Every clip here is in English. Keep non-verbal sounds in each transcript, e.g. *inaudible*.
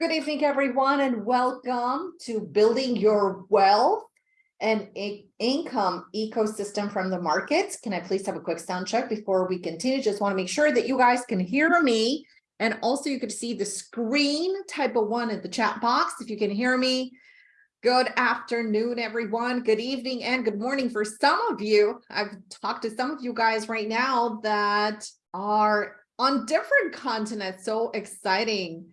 Good evening, everyone, and welcome to Building Your Wealth and Income Ecosystem from the Markets. Can I please have a quick sound check before we continue? Just want to make sure that you guys can hear me. And also you could see the screen type of one in the chat box if you can hear me. Good afternoon, everyone. Good evening and good morning for some of you. I've talked to some of you guys right now that are on different continents. So exciting.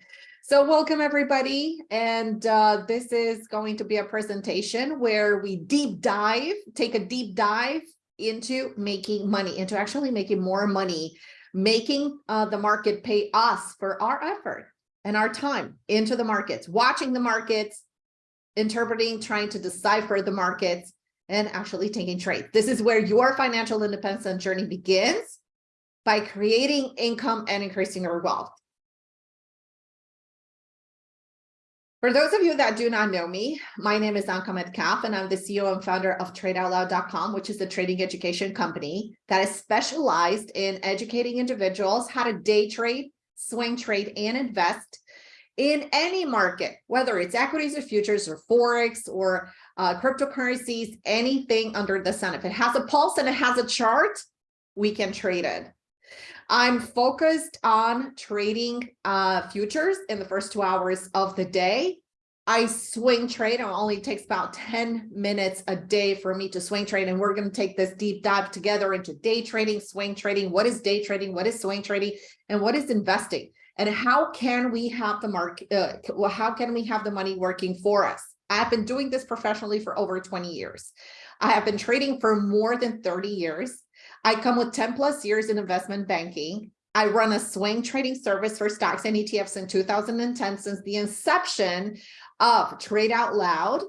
So welcome everybody. And uh, this is going to be a presentation where we deep dive, take a deep dive into making money, into actually making more money, making uh, the market pay us for our effort and our time into the markets, watching the markets, interpreting, trying to decipher the markets, and actually taking trades. This is where your financial independence journey begins by creating income and increasing your wealth. For those of you that do not know me, my name is Anka Metcalf, and I'm the CEO and founder of TradeOutloud.com, which is a trading education company that is specialized in educating individuals how to day trade, swing trade, and invest in any market, whether it's equities or futures or Forex or uh, cryptocurrencies, anything under the sun. If it has a pulse and it has a chart, we can trade it. I'm focused on trading uh, futures in the first two hours of the day. I swing trade. and It only takes about 10 minutes a day for me to swing trade. And we're going to take this deep dive together into day trading, swing trading. What is day trading? What is swing trading? And what is investing? And how can we have the market? Uh, well, how can we have the money working for us? I've been doing this professionally for over 20 years. I have been trading for more than 30 years. I come with 10 plus years in investment banking. I run a swing trading service for stocks and ETFs in 2010 since the inception of Trade Out Loud.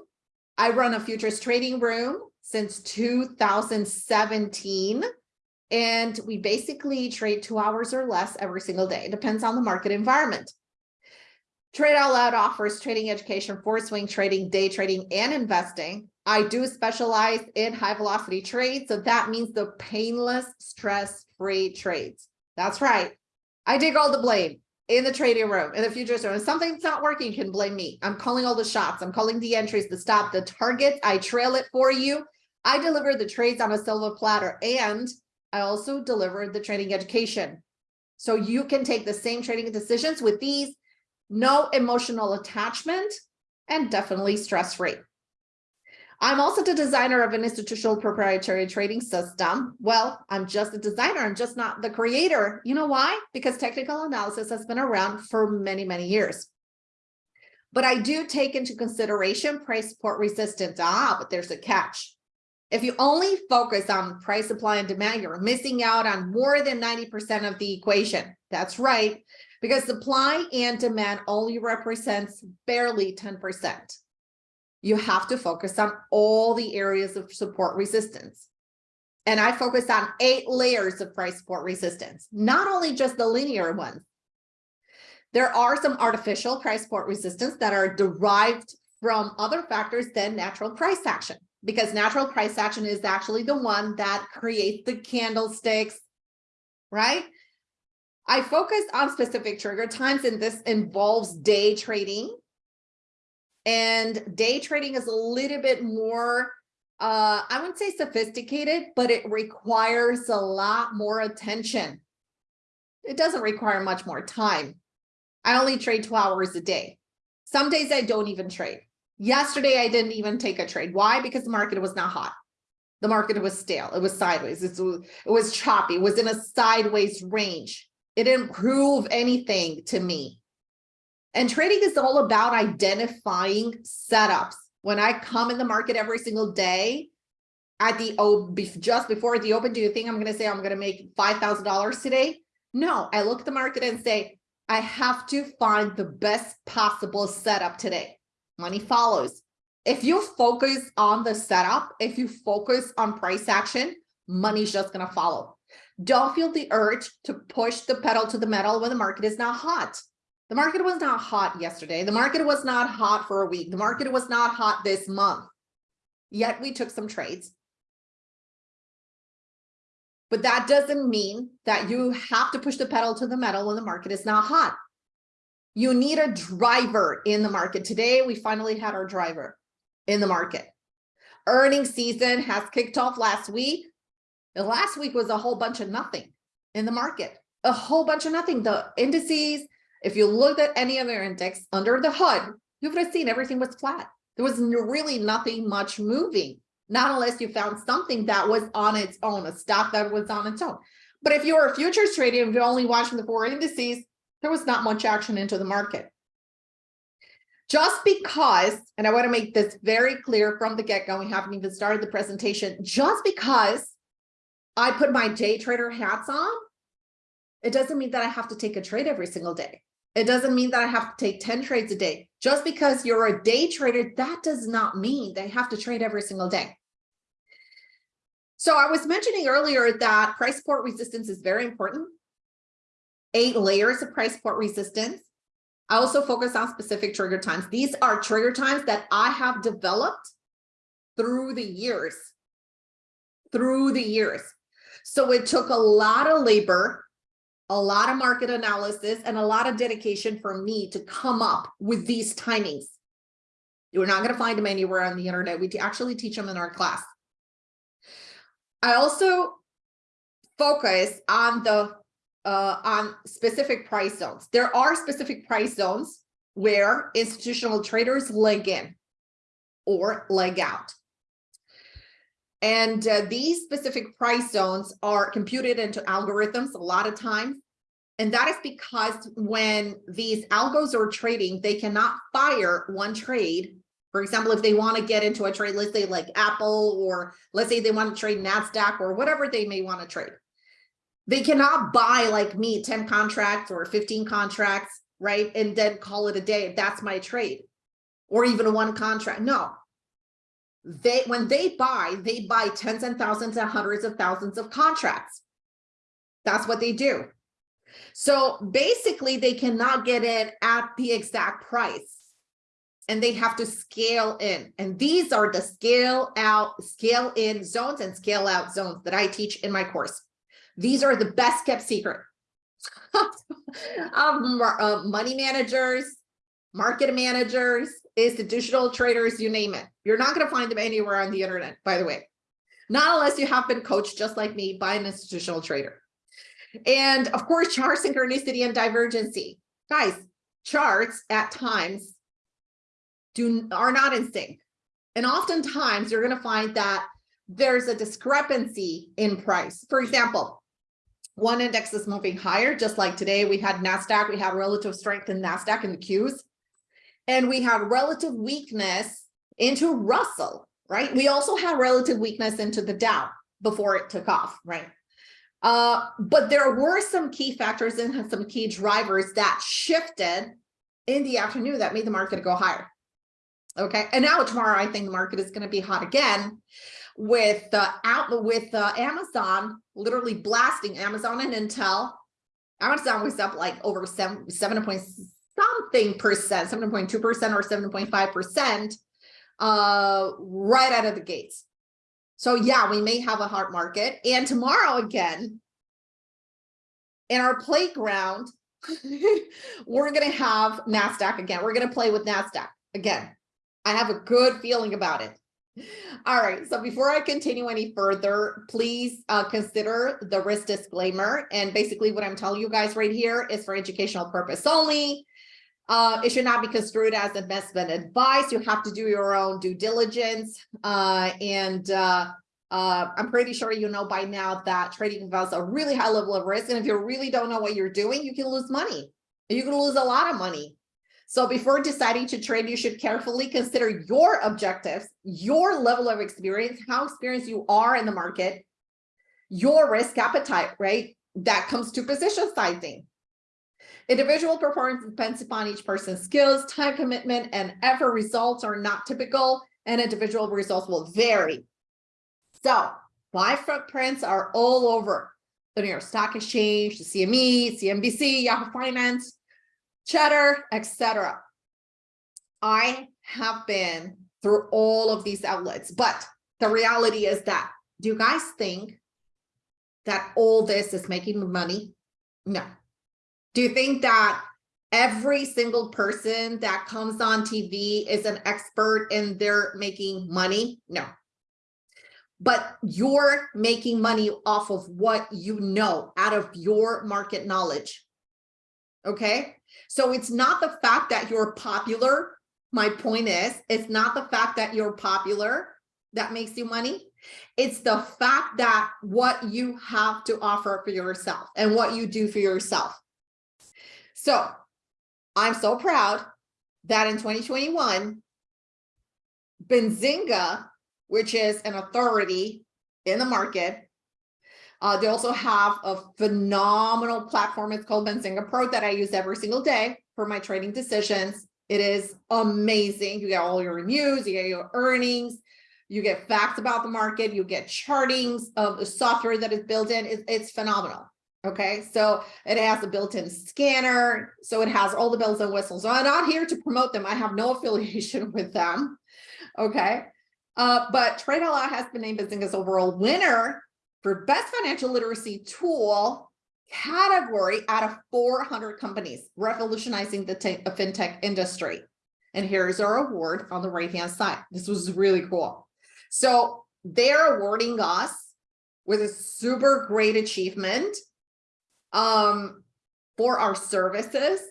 I run a futures trading room since 2017. And we basically trade two hours or less every single day. It depends on the market environment. Trade Out Loud offers trading education for swing trading, day trading, and investing. I do specialize in high velocity trades. So that means the painless, stress-free trades. That's right. I take all the blame in the trading room, in the futures room. If something's not working, you can blame me. I'm calling all the shots. I'm calling the entries, the stop, the targets. I trail it for you. I deliver the trades on a silver platter and I also deliver the trading education. So you can take the same trading decisions with these no emotional attachment, and definitely stress-free. I'm also the designer of an institutional proprietary trading system. Well, I'm just a designer. I'm just not the creator. You know why? Because technical analysis has been around for many, many years. But I do take into consideration price support resistance. Ah, but there's a catch. If you only focus on price supply and demand, you're missing out on more than 90% of the equation. That's right because supply and demand only represents barely 10%. You have to focus on all the areas of support resistance. And I focus on eight layers of price support resistance, not only just the linear ones. There are some artificial price support resistance that are derived from other factors than natural price action, because natural price action is actually the one that creates the candlesticks, right? I focus on specific trigger times and this involves day trading. And day trading is a little bit more, uh, I wouldn't say sophisticated, but it requires a lot more attention. It doesn't require much more time. I only trade two hours a day. Some days I don't even trade. Yesterday, I didn't even take a trade. Why? Because the market was not hot. The market was stale. It was sideways. It was, it was choppy. It was in a sideways range. It didn't prove anything to me. And trading is all about identifying setups. When I come in the market every single day at the oh, just before the open, do you think I'm going to say I'm going to make $5,000 today? No, I look at the market and say, I have to find the best possible setup today. Money follows. If you focus on the setup, if you focus on price action, money's just going to follow. Don't feel the urge to push the pedal to the metal when the market is not hot. The market was not hot yesterday. The market was not hot for a week. The market was not hot this month. Yet we took some trades. But that doesn't mean that you have to push the pedal to the metal when the market is not hot. You need a driver in the market. Today, we finally had our driver in the market. Earnings season has kicked off last week. The last week was a whole bunch of nothing in the market, a whole bunch of nothing. The indices, if you looked at any other index under the hood, you would have seen everything was flat. There was really nothing much moving, not unless you found something that was on its own, a stock that was on its own. But if you're a futures trader and you're only watching the four indices, there was not much action into the market. Just because, and I want to make this very clear from the get-go, we haven't even started the presentation, just because I put my day trader hats on, it doesn't mean that I have to take a trade every single day. It doesn't mean that I have to take 10 trades a day. Just because you're a day trader, that does not mean they have to trade every single day. So I was mentioning earlier that price support resistance is very important. Eight layers of price support resistance. I also focus on specific trigger times. These are trigger times that I have developed through the years, through the years. So it took a lot of labor a lot of market analysis and a lot of dedication for me to come up with these timings. You're not going to find them anywhere on the internet. We actually teach them in our class. I also focus on the uh, on specific price zones. There are specific price zones where institutional traders leg in or leg out. And uh, these specific price zones are computed into algorithms a lot of times. And that is because when these algos are trading, they cannot fire one trade. For example, if they want to get into a trade, let's say like Apple, or let's say they want to trade NASDAQ or whatever they may want to trade. They cannot buy like me 10 contracts or 15 contracts, right? And then call it a day. That's my trade or even one contract. No, they when they buy, they buy tens and thousands and hundreds of thousands of contracts. That's what they do. So basically they cannot get in at the exact price and they have to scale in. And these are the scale out, scale in zones and scale out zones that I teach in my course. These are the best kept secret *laughs* um, uh, money managers, market managers, institutional traders, you name it. You're not going to find them anywhere on the internet, by the way. Not unless you have been coached just like me by an institutional trader. And of course, chart synchronicity and divergency. Guys, charts at times do are not in sync. And oftentimes you're going to find that there's a discrepancy in price. For example, one index is moving higher, just like today we had NASDAQ, we had relative strength in NASDAQ in the Qs and we had relative weakness into Russell, right? We also had relative weakness into the Dow before it took off, right? Uh, but there were some key factors and some key drivers that shifted in the afternoon that made the market go higher. Okay, and now tomorrow I think the market is going to be hot again with uh, out with uh, Amazon literally blasting Amazon and Intel. Amazon was up like over seven seven point something percent, 7.2% or 7.5% uh, right out of the gates. So yeah, we may have a hard market. And tomorrow again, in our playground, *laughs* we're going to have NASDAQ again. We're going to play with NASDAQ again. I have a good feeling about it. All right, so before I continue any further, please uh, consider the risk disclaimer. And basically what I'm telling you guys right here is for educational purpose only. Uh, it should not be construed as investment advice. You have to do your own due diligence. Uh, and uh, uh, I'm pretty sure you know by now that trading involves a really high level of risk. And if you really don't know what you're doing, you can lose money. You can lose a lot of money. So before deciding to trade, you should carefully consider your objectives, your level of experience, how experienced you are in the market, your risk appetite, right? That comes to position sizing. Individual performance depends upon each person's skills, time commitment, and effort results are not typical, and individual results will vary. So my footprints are all over the New York Stock Exchange, the CME, CNBC, Yahoo Finance, Cheddar, etc. I have been through all of these outlets, but the reality is that, do you guys think that all this is making money? No, do you think that every single person that comes on TV is an expert and they're making money. No. But you're making money off of what you know out of your market knowledge. Okay. So it's not the fact that you're popular. My point is, it's not the fact that you're popular that makes you money. It's the fact that what you have to offer for yourself and what you do for yourself. So I'm so proud that in 2021, Benzinga, which is an authority in the market, uh, they also have a phenomenal platform. It's called Benzinga Pro that I use every single day for my trading decisions. It is amazing. You get all your news, you get your earnings, you get facts about the market, you get chartings of the software that is built in. It's, it's phenomenal. Okay, so it has a built-in scanner, so it has all the bells and whistles. So I'm not here to promote them. I have no *laughs* affiliation with them. Okay, uh, but Trade Out has been named Benzinga's overall winner for best financial literacy tool category out of 400 companies revolutionizing the fintech industry. And here's our award on the right hand side. This was really cool. So they're awarding us with a super great achievement um, for our services,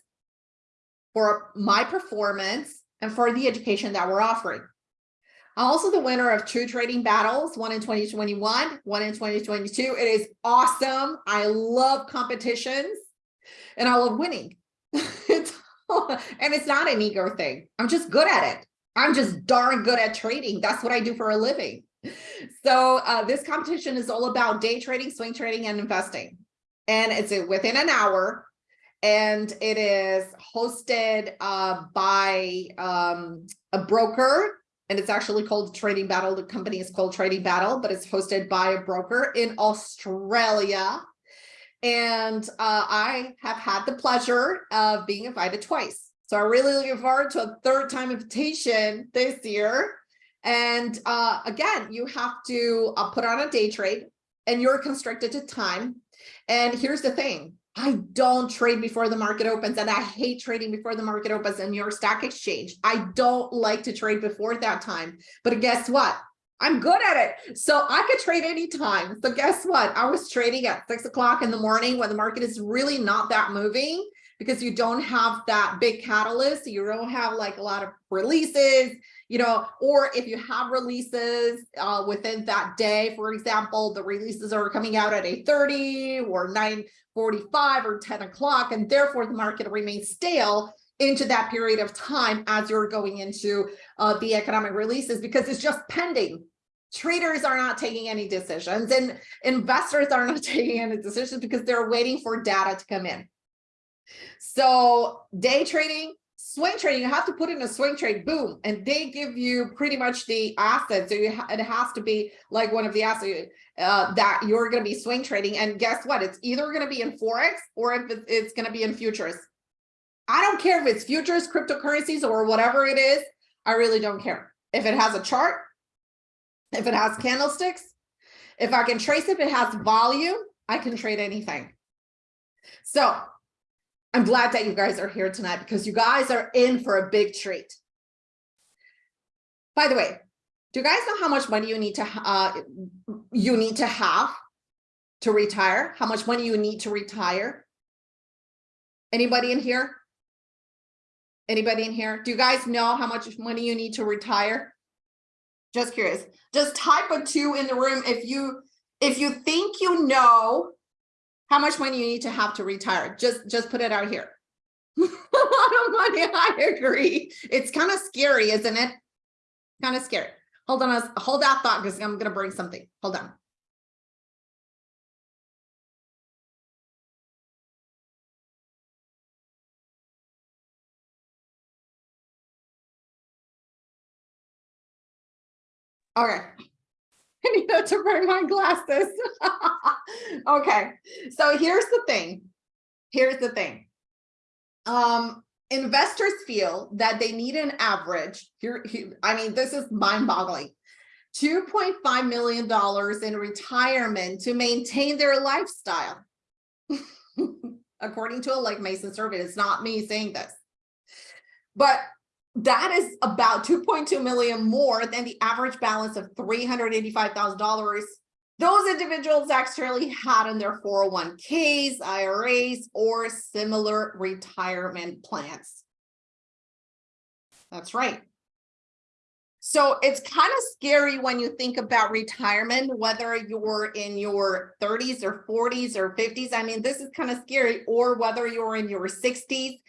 for my performance, and for the education that we're offering. I'm also the winner of two trading battles, one in 2021, one in 2022. It is awesome. I love competitions and I love winning. *laughs* it's, and it's not an ego thing. I'm just good at it. I'm just darn good at trading. That's what I do for a living. So uh, this competition is all about day trading, swing trading, and investing and it's within an hour and it is hosted uh, by um, a broker and it's actually called Trading Battle. The company is called Trading Battle, but it's hosted by a broker in Australia. And uh, I have had the pleasure of being invited twice. So I'm really looking forward to a third time invitation this year. And uh, again, you have to uh, put on a day trade and you're constricted to time. And here's the thing, I don't trade before the market opens and I hate trading before the market opens in your stock exchange. I don't like to trade before that time, but guess what? I'm good at it. So I could trade anytime. So guess what? I was trading at six o'clock in the morning when the market is really not that moving because you don't have that big catalyst. You don't have like a lot of releases you know, or if you have releases uh, within that day, for example, the releases are coming out at 8.30 or 9.45 or 10 o'clock, and therefore the market remains stale into that period of time as you're going into uh, the economic releases because it's just pending. Traders are not taking any decisions and investors are not *laughs* taking any decisions because they're waiting for data to come in. So day trading, swing trading, you have to put in a swing trade, boom, and they give you pretty much the asset. So you ha it has to be like one of the assets uh, that you're going to be swing trading. And guess what? It's either going to be in Forex or if it's going to be in futures. I don't care if it's futures, cryptocurrencies, or whatever it is. I really don't care. If it has a chart, if it has candlesticks, if I can trace if it has volume, I can trade anything. So I'm glad that you guys are here tonight because you guys are in for a big treat. By the way, do you guys know how much money you need to uh, you need to have to retire? How much money you need to retire? Anybody in here? Anybody in here? Do you guys know how much money you need to retire? Just curious. Just type a two in the room if you if you think you know how much money you need to have to retire. Just, just put it out here. *laughs* a lot of money, *laughs* I agree. It's kind of scary, isn't it? Kind of scary. Hold on, us. hold that thought because I'm going to bring something. Hold on. Okay. *laughs* Need to bring my glasses. *laughs* okay, so here's the thing. Here's the thing. Um, investors feel that they need an average here, here I mean, this is mind-boggling. $2.5 million in retirement to maintain their lifestyle. *laughs* according to a Legg Mason survey. It's not me saying this. But that is about 2.2 million more than the average balance of $385,000 those individuals actually had in their 401ks, IRAs, or similar retirement plans. That's right. So it's kind of scary when you think about retirement, whether you're in your 30s or 40s or 50s. I mean, this is kind of scary, or whether you're in your 60s.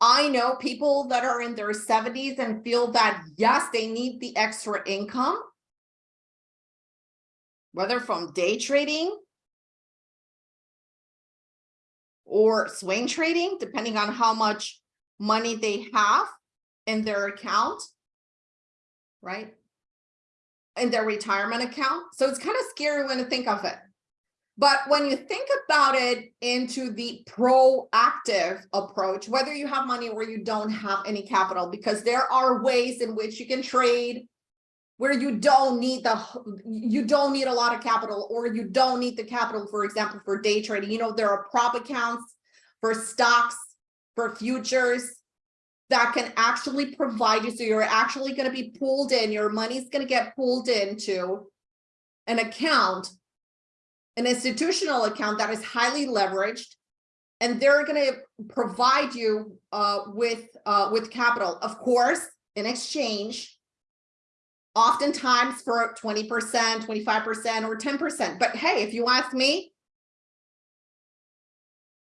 I know people that are in their 70s and feel that, yes, they need the extra income, whether from day trading or swing trading, depending on how much money they have in their account, right? In their retirement account. So it's kind of scary when you think of it. But when you think about it into the proactive approach, whether you have money or you don't have any capital, because there are ways in which you can trade where you don't need the you don't need a lot of capital or you don't need the capital for example for day trading. You know there are prop accounts for stocks for futures that can actually provide you so you're actually going to be pulled in your money's going to get pulled into an account an institutional account that is highly leveraged and they're going to provide you uh, with uh, with capital of course in exchange oftentimes for 20%, 25%, or 10%. But hey, if you ask me,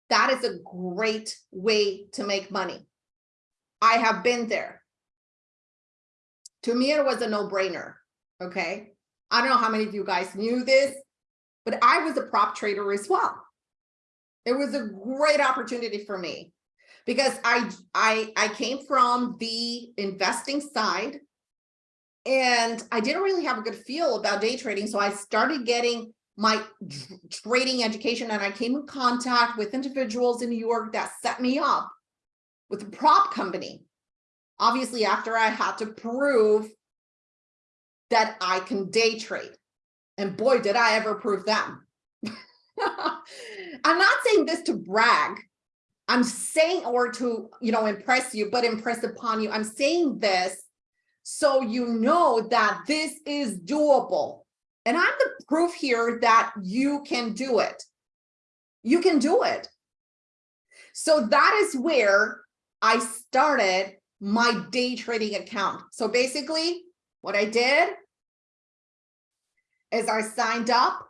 that is a great way to make money. I have been there. To me, it was a no-brainer, okay? I don't know how many of you guys knew this, but I was a prop trader as well. It was a great opportunity for me because I, I, I came from the investing side and I didn't really have a good feel about day trading. So I started getting my trading education and I came in contact with individuals in New York that set me up with a prop company. Obviously, after I had to prove that I can day trade. And boy, did I ever prove them. *laughs* I'm not saying this to brag. I'm saying or to, you know, impress you, but impress upon you. I'm saying this so you know that this is doable. And I'm the proof here that you can do it. You can do it. So that is where I started my day trading account. So basically what I did is I signed up.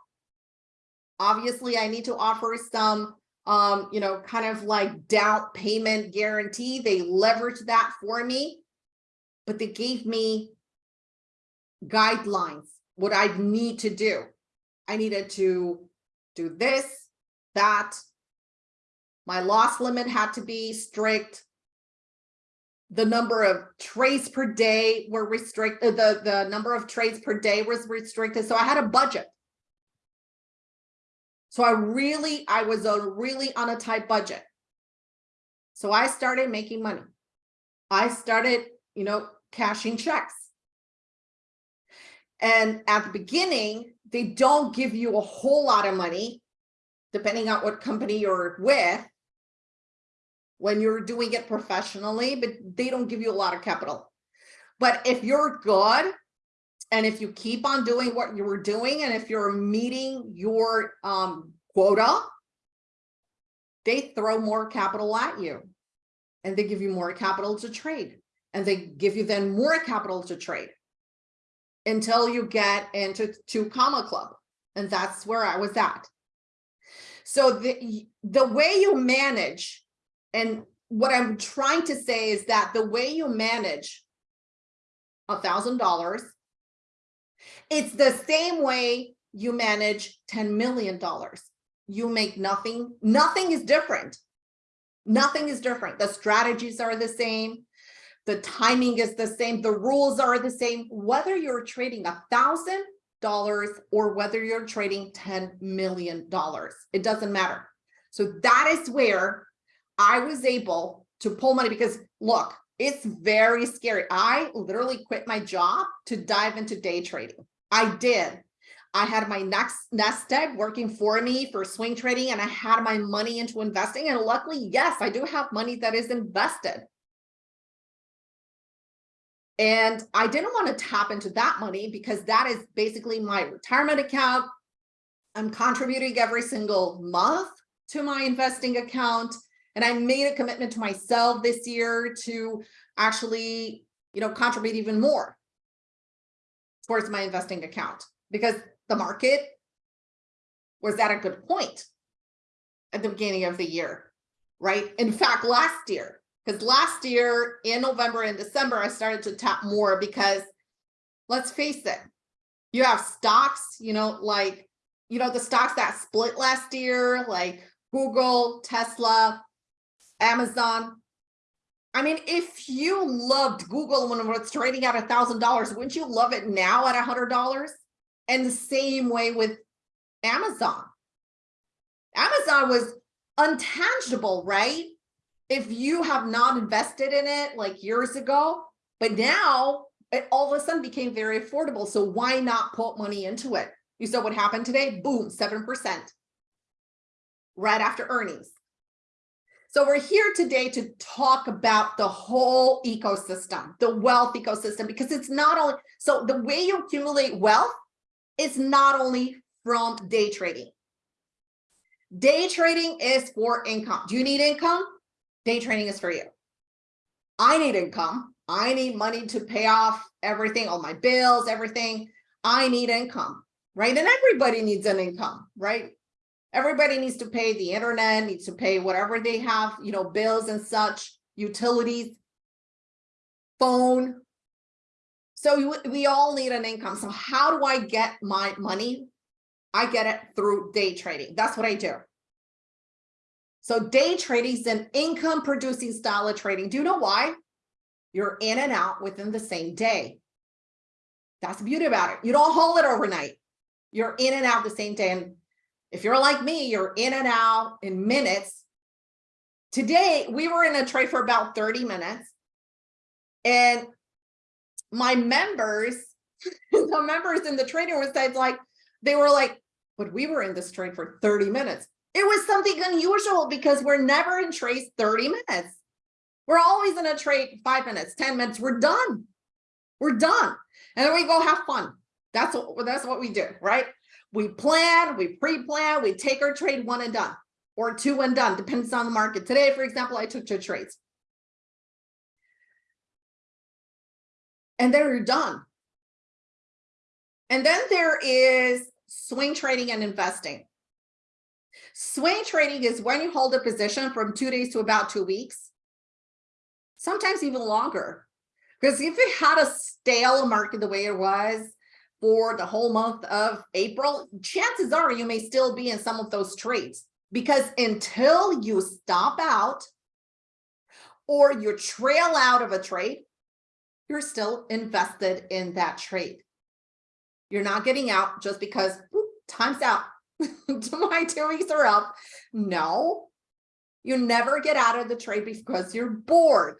Obviously, I need to offer some, um, you know, kind of like down payment guarantee. They leveraged that for me but they gave me guidelines, what I need to do. I needed to do this, that. My loss limit had to be strict. The number of trades per day were restricted. Uh, the, the number of trades per day was restricted. So I had a budget. So I really, I was a really on a tight budget. So I started making money. I started, you know, cashing checks. And at the beginning, they don't give you a whole lot of money, depending on what company you're with, when you're doing it professionally, but they don't give you a lot of capital. But if you're good, and if you keep on doing what you were doing, and if you're meeting your um, quota, they throw more capital at you. And they give you more capital to trade and they give you then more capital to trade. Until you get into two comma club and that's where i was at. So the the way you manage and what i'm trying to say is that the way you manage a thousand dollars it's the same way you manage 10 million dollars. You make nothing nothing is different. Nothing is different. The strategies are the same. The timing is the same, the rules are the same, whether you're trading a thousand dollars or whether you're trading $10 million, it doesn't matter. So that is where I was able to pull money because look, it's very scary. I literally quit my job to dive into day trading. I did. I had my next nest egg working for me for swing trading and I had my money into investing. And luckily, yes, I do have money that is invested. And I didn't want to tap into that money because that is basically my retirement account. I'm contributing every single month to my investing account. And I made a commitment to myself this year to actually, you know, contribute even more towards my investing account because the market was at a good point at the beginning of the year, right? In fact, last year, because last year in November and December, I started to tap more because let's face it, you have stocks, you know, like, you know, the stocks that split last year, like Google, Tesla, Amazon. I mean, if you loved Google when it was trading at a thousand dollars, wouldn't you love it now at a hundred dollars? And the same way with Amazon. Amazon was untangible, right? If you have not invested in it like years ago, but now it all of a sudden became very affordable. So why not put money into it? You saw what happened today? Boom, 7% right after earnings. So we're here today to talk about the whole ecosystem, the wealth ecosystem, because it's not only, so the way you accumulate wealth is not only from day trading. Day trading is for income. Do you need income? Day trading is for you. I need income. I need money to pay off everything, all my bills, everything. I need income, right? And everybody needs an income, right? Everybody needs to pay the internet, needs to pay whatever they have, you know, bills and such, utilities, phone, so we all need an income. So how do I get my money? I get it through day trading. That's what I do. So day trading is an income producing style of trading. Do you know why? You're in and out within the same day. That's the beauty about it. You don't hold it overnight. You're in and out the same day. And if you're like me, you're in and out in minutes. Today, we were in a trade for about 30 minutes. And my members, *laughs* the members in the trading room said like, they were like, but we were in this trade for 30 minutes. It was something unusual because we're never in trades 30 minutes. We're always in a trade five minutes, 10 minutes, we're done. We're done. And then we go have fun. That's what that's what we do, right? We plan, we pre-plan, we take our trade one and done or two and done, depends on the market. Today, for example, I took two trades. and then you're done. And then there is swing trading and investing. Swing trading is when you hold a position from two days to about two weeks, sometimes even longer. Because if it had a stale market the way it was for the whole month of April, chances are you may still be in some of those trades. Because until you stop out or you trail out of a trade, you're still invested in that trade. You're not getting out just because whoop, time's out. *laughs* My two weeks are up. No, you never get out of the trade because you're bored.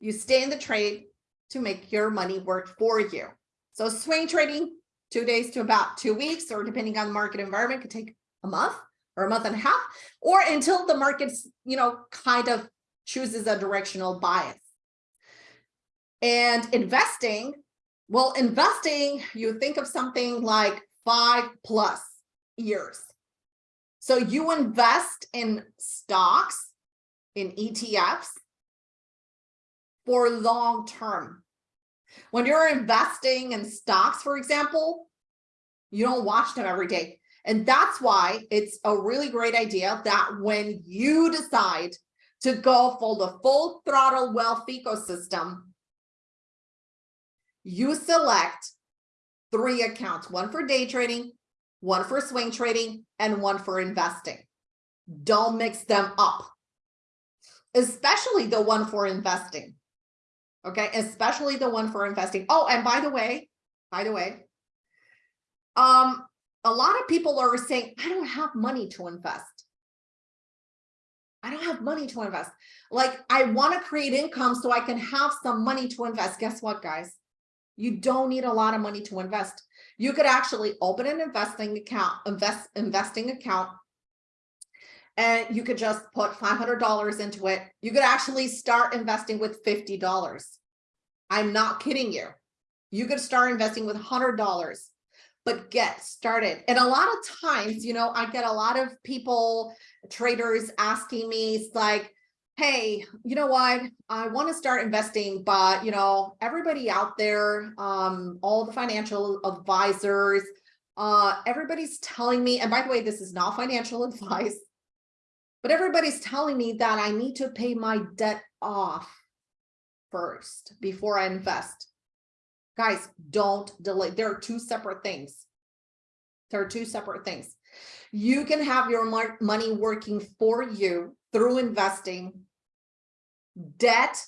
You stay in the trade to make your money work for you. So swing trading, two days to about two weeks, or depending on the market environment, could take a month or a month and a half, or until the market's, you know, kind of chooses a directional bias. And investing, well, investing, you think of something like five plus years. So you invest in stocks, in ETFs for long term. When you're investing in stocks, for example, you don't watch them every day. And that's why it's a really great idea that when you decide to go for the full throttle wealth ecosystem, you select three accounts, one for day trading, one for swing trading, and one for investing. Don't mix them up, especially the one for investing. Okay, especially the one for investing. Oh, and by the way, by the way, um, a lot of people are saying, I don't have money to invest. I don't have money to invest. Like I want to create income so I can have some money to invest. Guess what, guys? You don't need a lot of money to invest. You could actually open an investing account, invest, investing account. And you could just put $500 into it. You could actually start investing with $50. I'm not kidding you. You could start investing with $100, but get started. And a lot of times, you know, I get a lot of people, traders asking me, it's like, hey, you know what, I want to start investing, but you know, everybody out there, um, all the financial advisors, uh, everybody's telling me, and by the way, this is not financial *laughs* advice, but everybody's telling me that I need to pay my debt off first before I invest. Guys, don't delay. There are two separate things. There are two separate things. You can have your money working for you through investing debt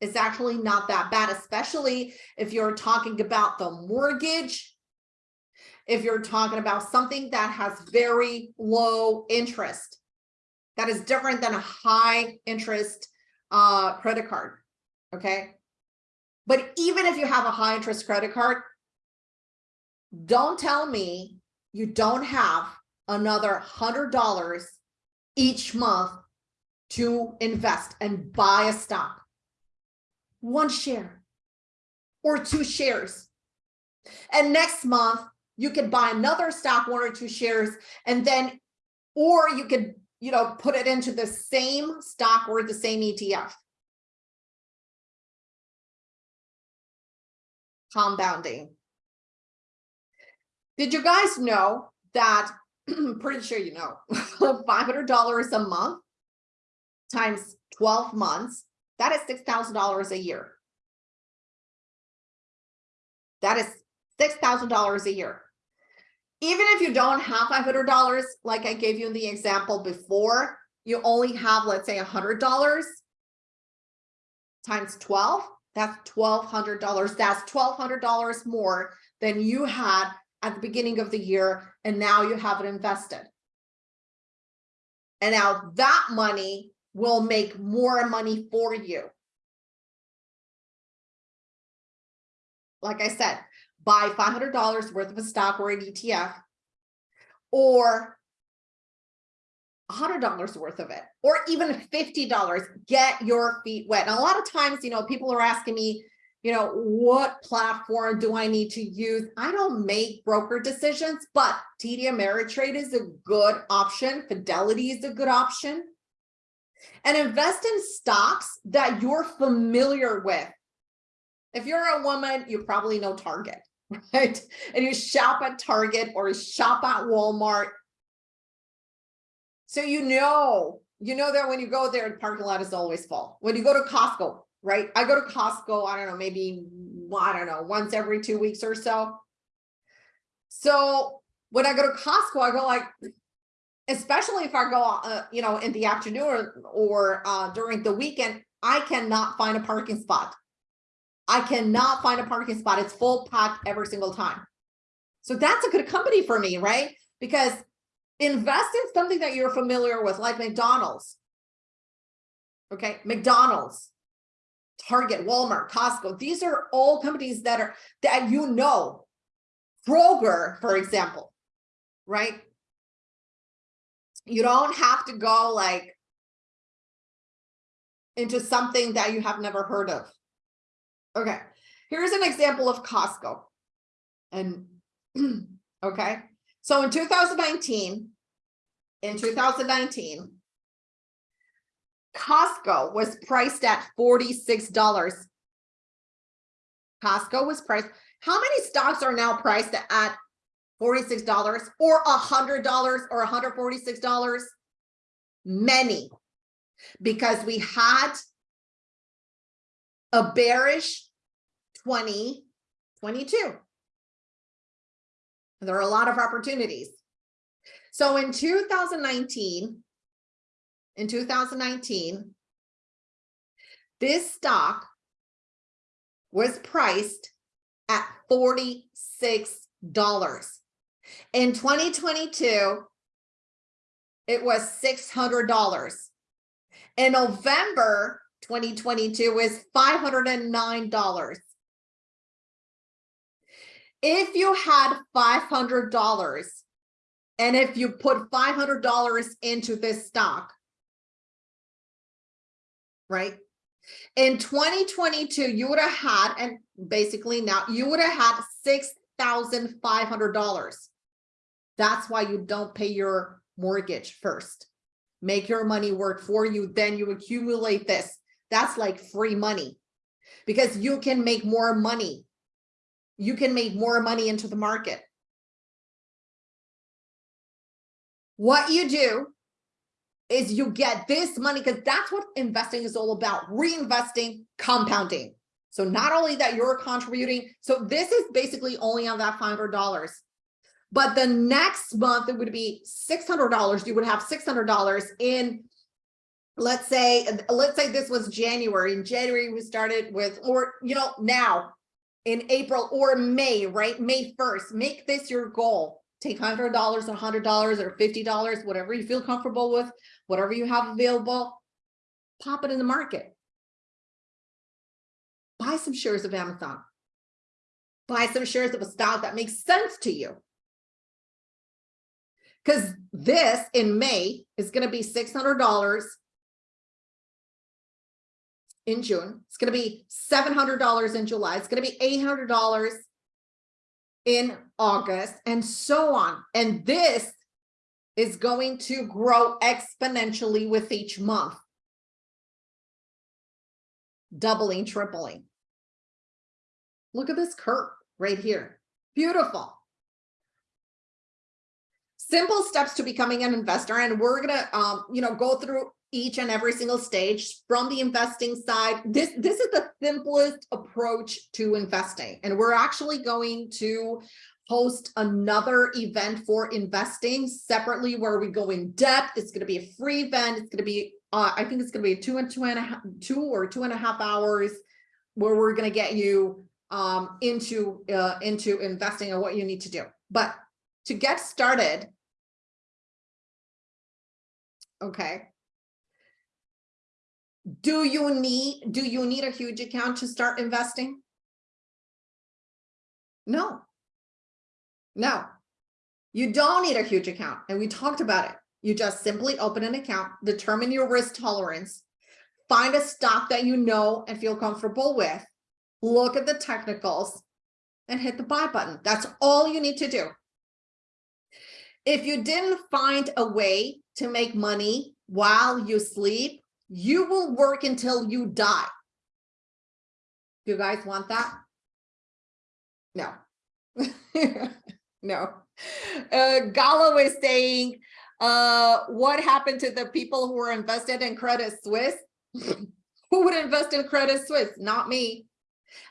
is actually not that bad, especially if you're talking about the mortgage, if you're talking about something that has very low interest, that is different than a high interest uh, credit card, okay? But even if you have a high interest credit card, don't tell me you don't have another $100 each month to invest and buy a stock, one share or two shares. And next month, you could buy another stock, one or two shares, and then, or you could, you know, put it into the same stock or the same ETF. Compounding. Did you guys know that, *clears throat* pretty sure you know, *laughs* $500 a month times 12 months, that is $6,000 a year. That is $6,000 a year. Even if you don't have $500, like I gave you in the example before, you only have, let's say $100 times 12, that's $1,200. That's $1,200 more than you had at the beginning of the year, and now you have it invested. And now that money will make more money for you. Like I said, buy $500 worth of a stock or an ETF or $100 worth of it, or even $50, get your feet wet. And a lot of times, you know, people are asking me, you know, what platform do I need to use? I don't make broker decisions, but TD Ameritrade is a good option. Fidelity is a good option and invest in stocks that you're familiar with. If you're a woman, you probably know Target, *laughs* right? And you shop at Target or you shop at Walmart. So you know, you know that when you go there, the parking lot is always full. When you go to Costco, right? I go to Costco, I don't know, maybe, I don't know, once every two weeks or so. So when I go to Costco, I go like, especially if I go, uh, you know, in the afternoon or, or uh, during the weekend, I cannot find a parking spot. I cannot find a parking spot. It's full packed every single time. So that's a good company for me, right? Because invest in something that you're familiar with, like McDonald's. Okay, McDonald's, Target, Walmart, Costco. These are all companies that are that you know. Kroger, for example, right? you don't have to go like into something that you have never heard of. Okay, here's an example of Costco. And *clears throat* okay, so in 2019, in 2019, Costco was priced at $46. Costco was priced. How many stocks are now priced at $46 or $100 or $146? Many, because we had a bearish 2022. There are a lot of opportunities. So in 2019, in 2019, this stock was priced at $46. In 2022, it was $600. In November 2022 was $509. If you had five hundred dollars and if you put five hundred dollars into this stock, right? In twenty twenty-two, you would have had, and basically now you would have had six thousand five hundred dollars. That's why you don't pay your mortgage first. Make your money work for you, then you accumulate this. That's like free money because you can make more money. You can make more money into the market. What you do is you get this money because that's what investing is all about, reinvesting, compounding. So not only that you're contributing, so this is basically only on that $500. But the next month it would be $600. You would have $600 in, let's say, let's say this was January. In January, we started with, or, you know, now in April or May, right? May 1st, make this your goal. Take $100, or $100 or $50, whatever you feel comfortable with, whatever you have available, pop it in the market. Buy some shares of Amazon. Buy some shares of a stock that makes sense to you. Because this in May is going to be $600 in June. It's going to be $700 in July. It's going to be $800 in August and so on. And this is going to grow exponentially with each month. Doubling, tripling. Look at this curve right here. Beautiful simple steps to becoming an investor and we're gonna um you know go through each and every single stage from the investing side. This this is the simplest approach to investing and we're actually going to host another event for investing separately where we go in depth. It's going to be a free event. It's going to be uh, i think it's going to be two and two and a half two or two and a half hours where we're going to get you um into uh into investing and what you need to do. But to get started Okay. Do you need, do you need a huge account to start investing? No. No, you don't need a huge account. And we talked about it. You just simply open an account, determine your risk tolerance, find a stock that you know and feel comfortable with, look at the technicals and hit the buy button. That's all you need to do. If you didn't find a way to make money while you sleep, you will work until you die. Do You guys want that? No. *laughs* no. Uh, Gallo is saying, uh, what happened to the people who were invested in Credit Suisse? *laughs* who would invest in Credit Suisse? Not me.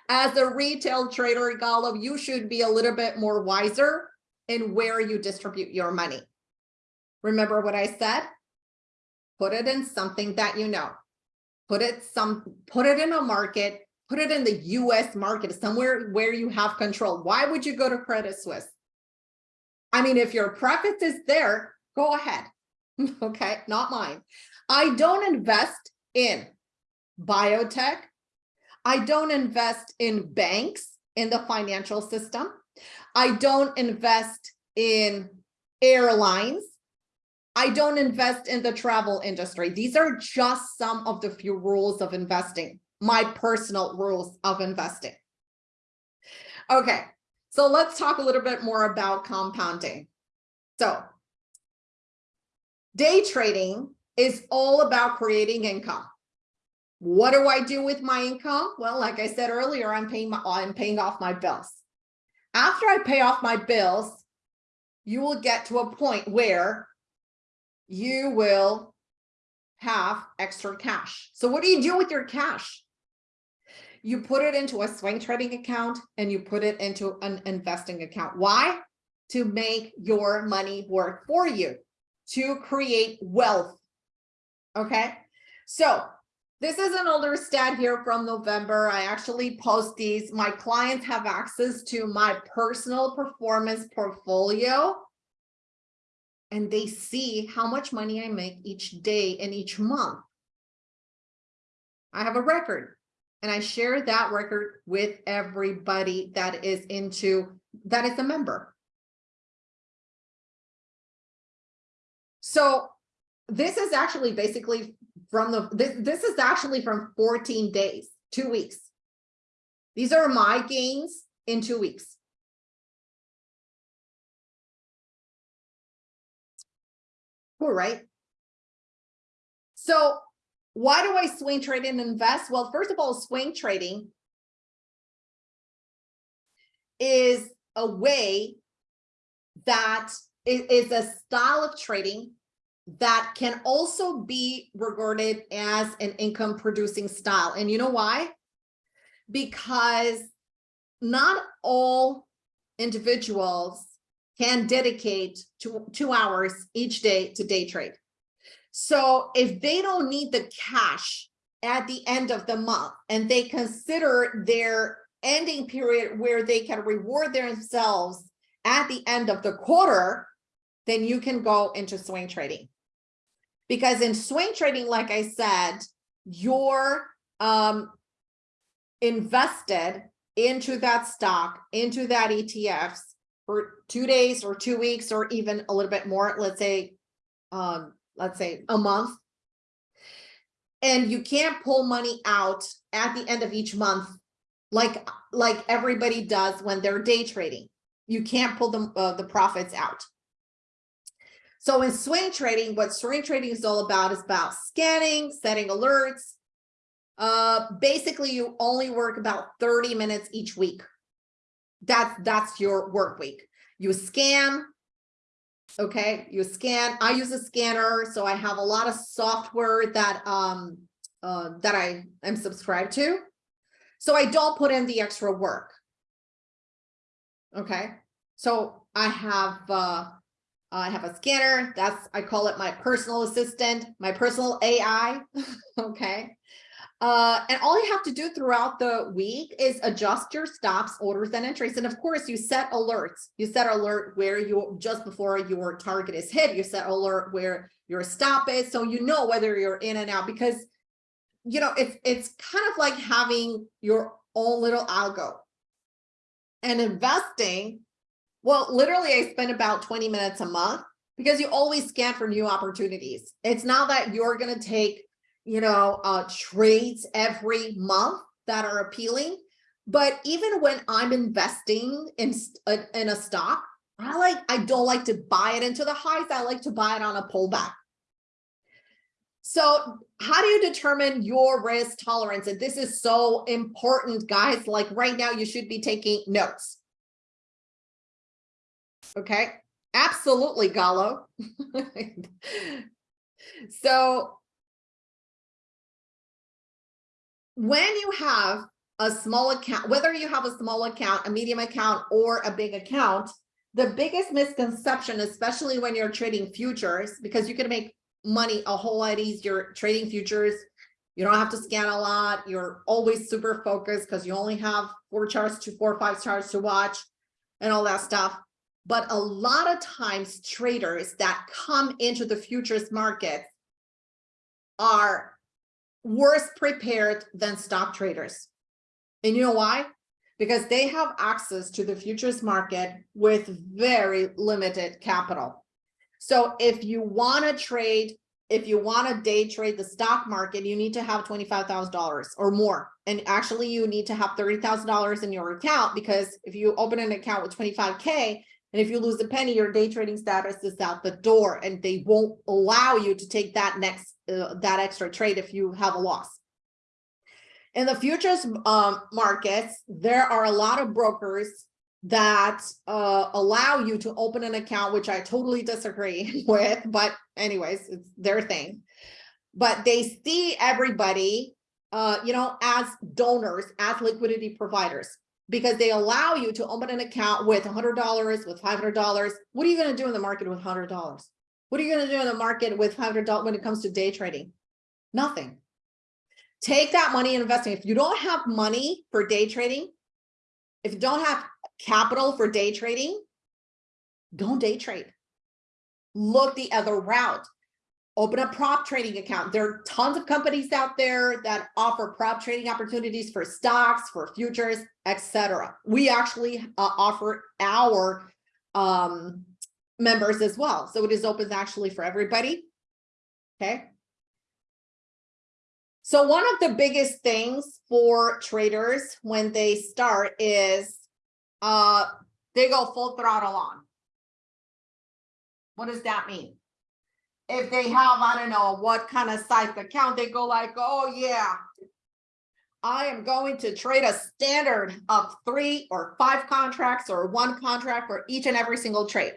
As a retail trader, Gallo, you should be a little bit more wiser in where you distribute your money. Remember what I said? Put it in something that you know. Put it some put it in a market, put it in the US market, somewhere where you have control. Why would you go to Credit Suisse? I mean, if your preference is there, go ahead. *laughs* okay, not mine. I don't invest in biotech. I don't invest in banks in the financial system. I don't invest in airlines. I don't invest in the travel industry. These are just some of the few rules of investing, my personal rules of investing. Okay, so let's talk a little bit more about compounding. So day trading is all about creating income. What do I do with my income? Well, like I said earlier, I'm paying my, I'm paying off my bills. After I pay off my bills, you will get to a point where you will have extra cash. So what do you do with your cash? You put it into a swing trading account and you put it into an investing account. Why? To make your money work for you, to create wealth. Okay. So this is an older stat here from November. I actually post these. My clients have access to my personal performance portfolio and they see how much money I make each day and each month. I have a record and I share that record with everybody that is into that is a member. So this is actually basically from the, this, this is actually from 14 days, two weeks. These are my gains in two weeks. Cool, right? So why do I swing trade and invest? Well, first of all, swing trading is a way that is a style of trading that can also be regarded as an income producing style. And you know why? Because not all individuals can dedicate two, two hours each day to day trade. So if they don't need the cash at the end of the month and they consider their ending period where they can reward themselves at the end of the quarter, then you can go into swing trading. Because in swing trading, like I said, you're um, invested into that stock, into that ETFs for two days or two weeks or even a little bit more, let's say, um, let's say a month. And you can't pull money out at the end of each month like like everybody does when they're day trading. You can't pull the, uh, the profits out. So in swing trading, what swing trading is all about is about scanning, setting alerts. Uh, basically, you only work about 30 minutes each week. That's that's your work week. You scan, okay? You scan. I use a scanner, so I have a lot of software that um uh, that I am subscribed to. So I don't put in the extra work. Okay, so I have uh, I have a scanner. That's I call it my personal assistant, my personal AI. *laughs* okay. Uh, and all you have to do throughout the week is adjust your stops, orders, and entries. And of course, you set alerts. You set alert where you just before your target is hit. You set alert where your stop is, so you know whether you're in and out. Because you know, it's it's kind of like having your own little algo. And investing, well, literally I spend about 20 minutes a month because you always scan for new opportunities. It's not that you're going to take, you know, uh, trades every month that are appealing. But even when I'm investing in, uh, in a stock, I like, I don't like to buy it into the highs. I like to buy it on a pullback. So how do you determine your risk tolerance? And this is so important, guys. Like right now, you should be taking notes. Okay, absolutely, Gallo. *laughs* so when you have a small account, whether you have a small account, a medium account, or a big account, the biggest misconception, especially when you're trading futures, because you can make money a whole lot easier trading futures. You don't have to scan a lot. You're always super focused because you only have four charts to four or five charts to watch and all that stuff. But a lot of times traders that come into the futures market are worse prepared than stock traders. And you know why? Because they have access to the futures market with very limited capital. So if you want to trade, if you want to day trade the stock market, you need to have $25,000 or more. And actually you need to have $30,000 in your account because if you open an account with 25K, and if you lose a penny, your day trading status is out the door and they won't allow you to take that next, uh, that extra trade if you have a loss. In the futures um, markets, there are a lot of brokers that uh, allow you to open an account, which I totally disagree *laughs* with, but anyways, it's their thing. But they see everybody, uh, you know, as donors, as liquidity providers, because they allow you to open an account with $100, with $500. What are you going to do in the market with $100? What are you going to do in the market with $500 when it comes to day trading? Nothing. Take that money and invest If you don't have money for day trading, if you don't have capital for day trading, don't day trade. Look the other route. open a prop trading account. There are tons of companies out there that offer prop trading opportunities for stocks, for futures, etc. We actually uh, offer our um, members as well. So it is open actually for everybody. Okay. So one of the biggest things for traders when they start is uh, they go full throttle on. What does that mean? If they have, I don't know, what kind of size account, they go like, oh yeah, I am going to trade a standard of three or five contracts or one contract for each and every single trade.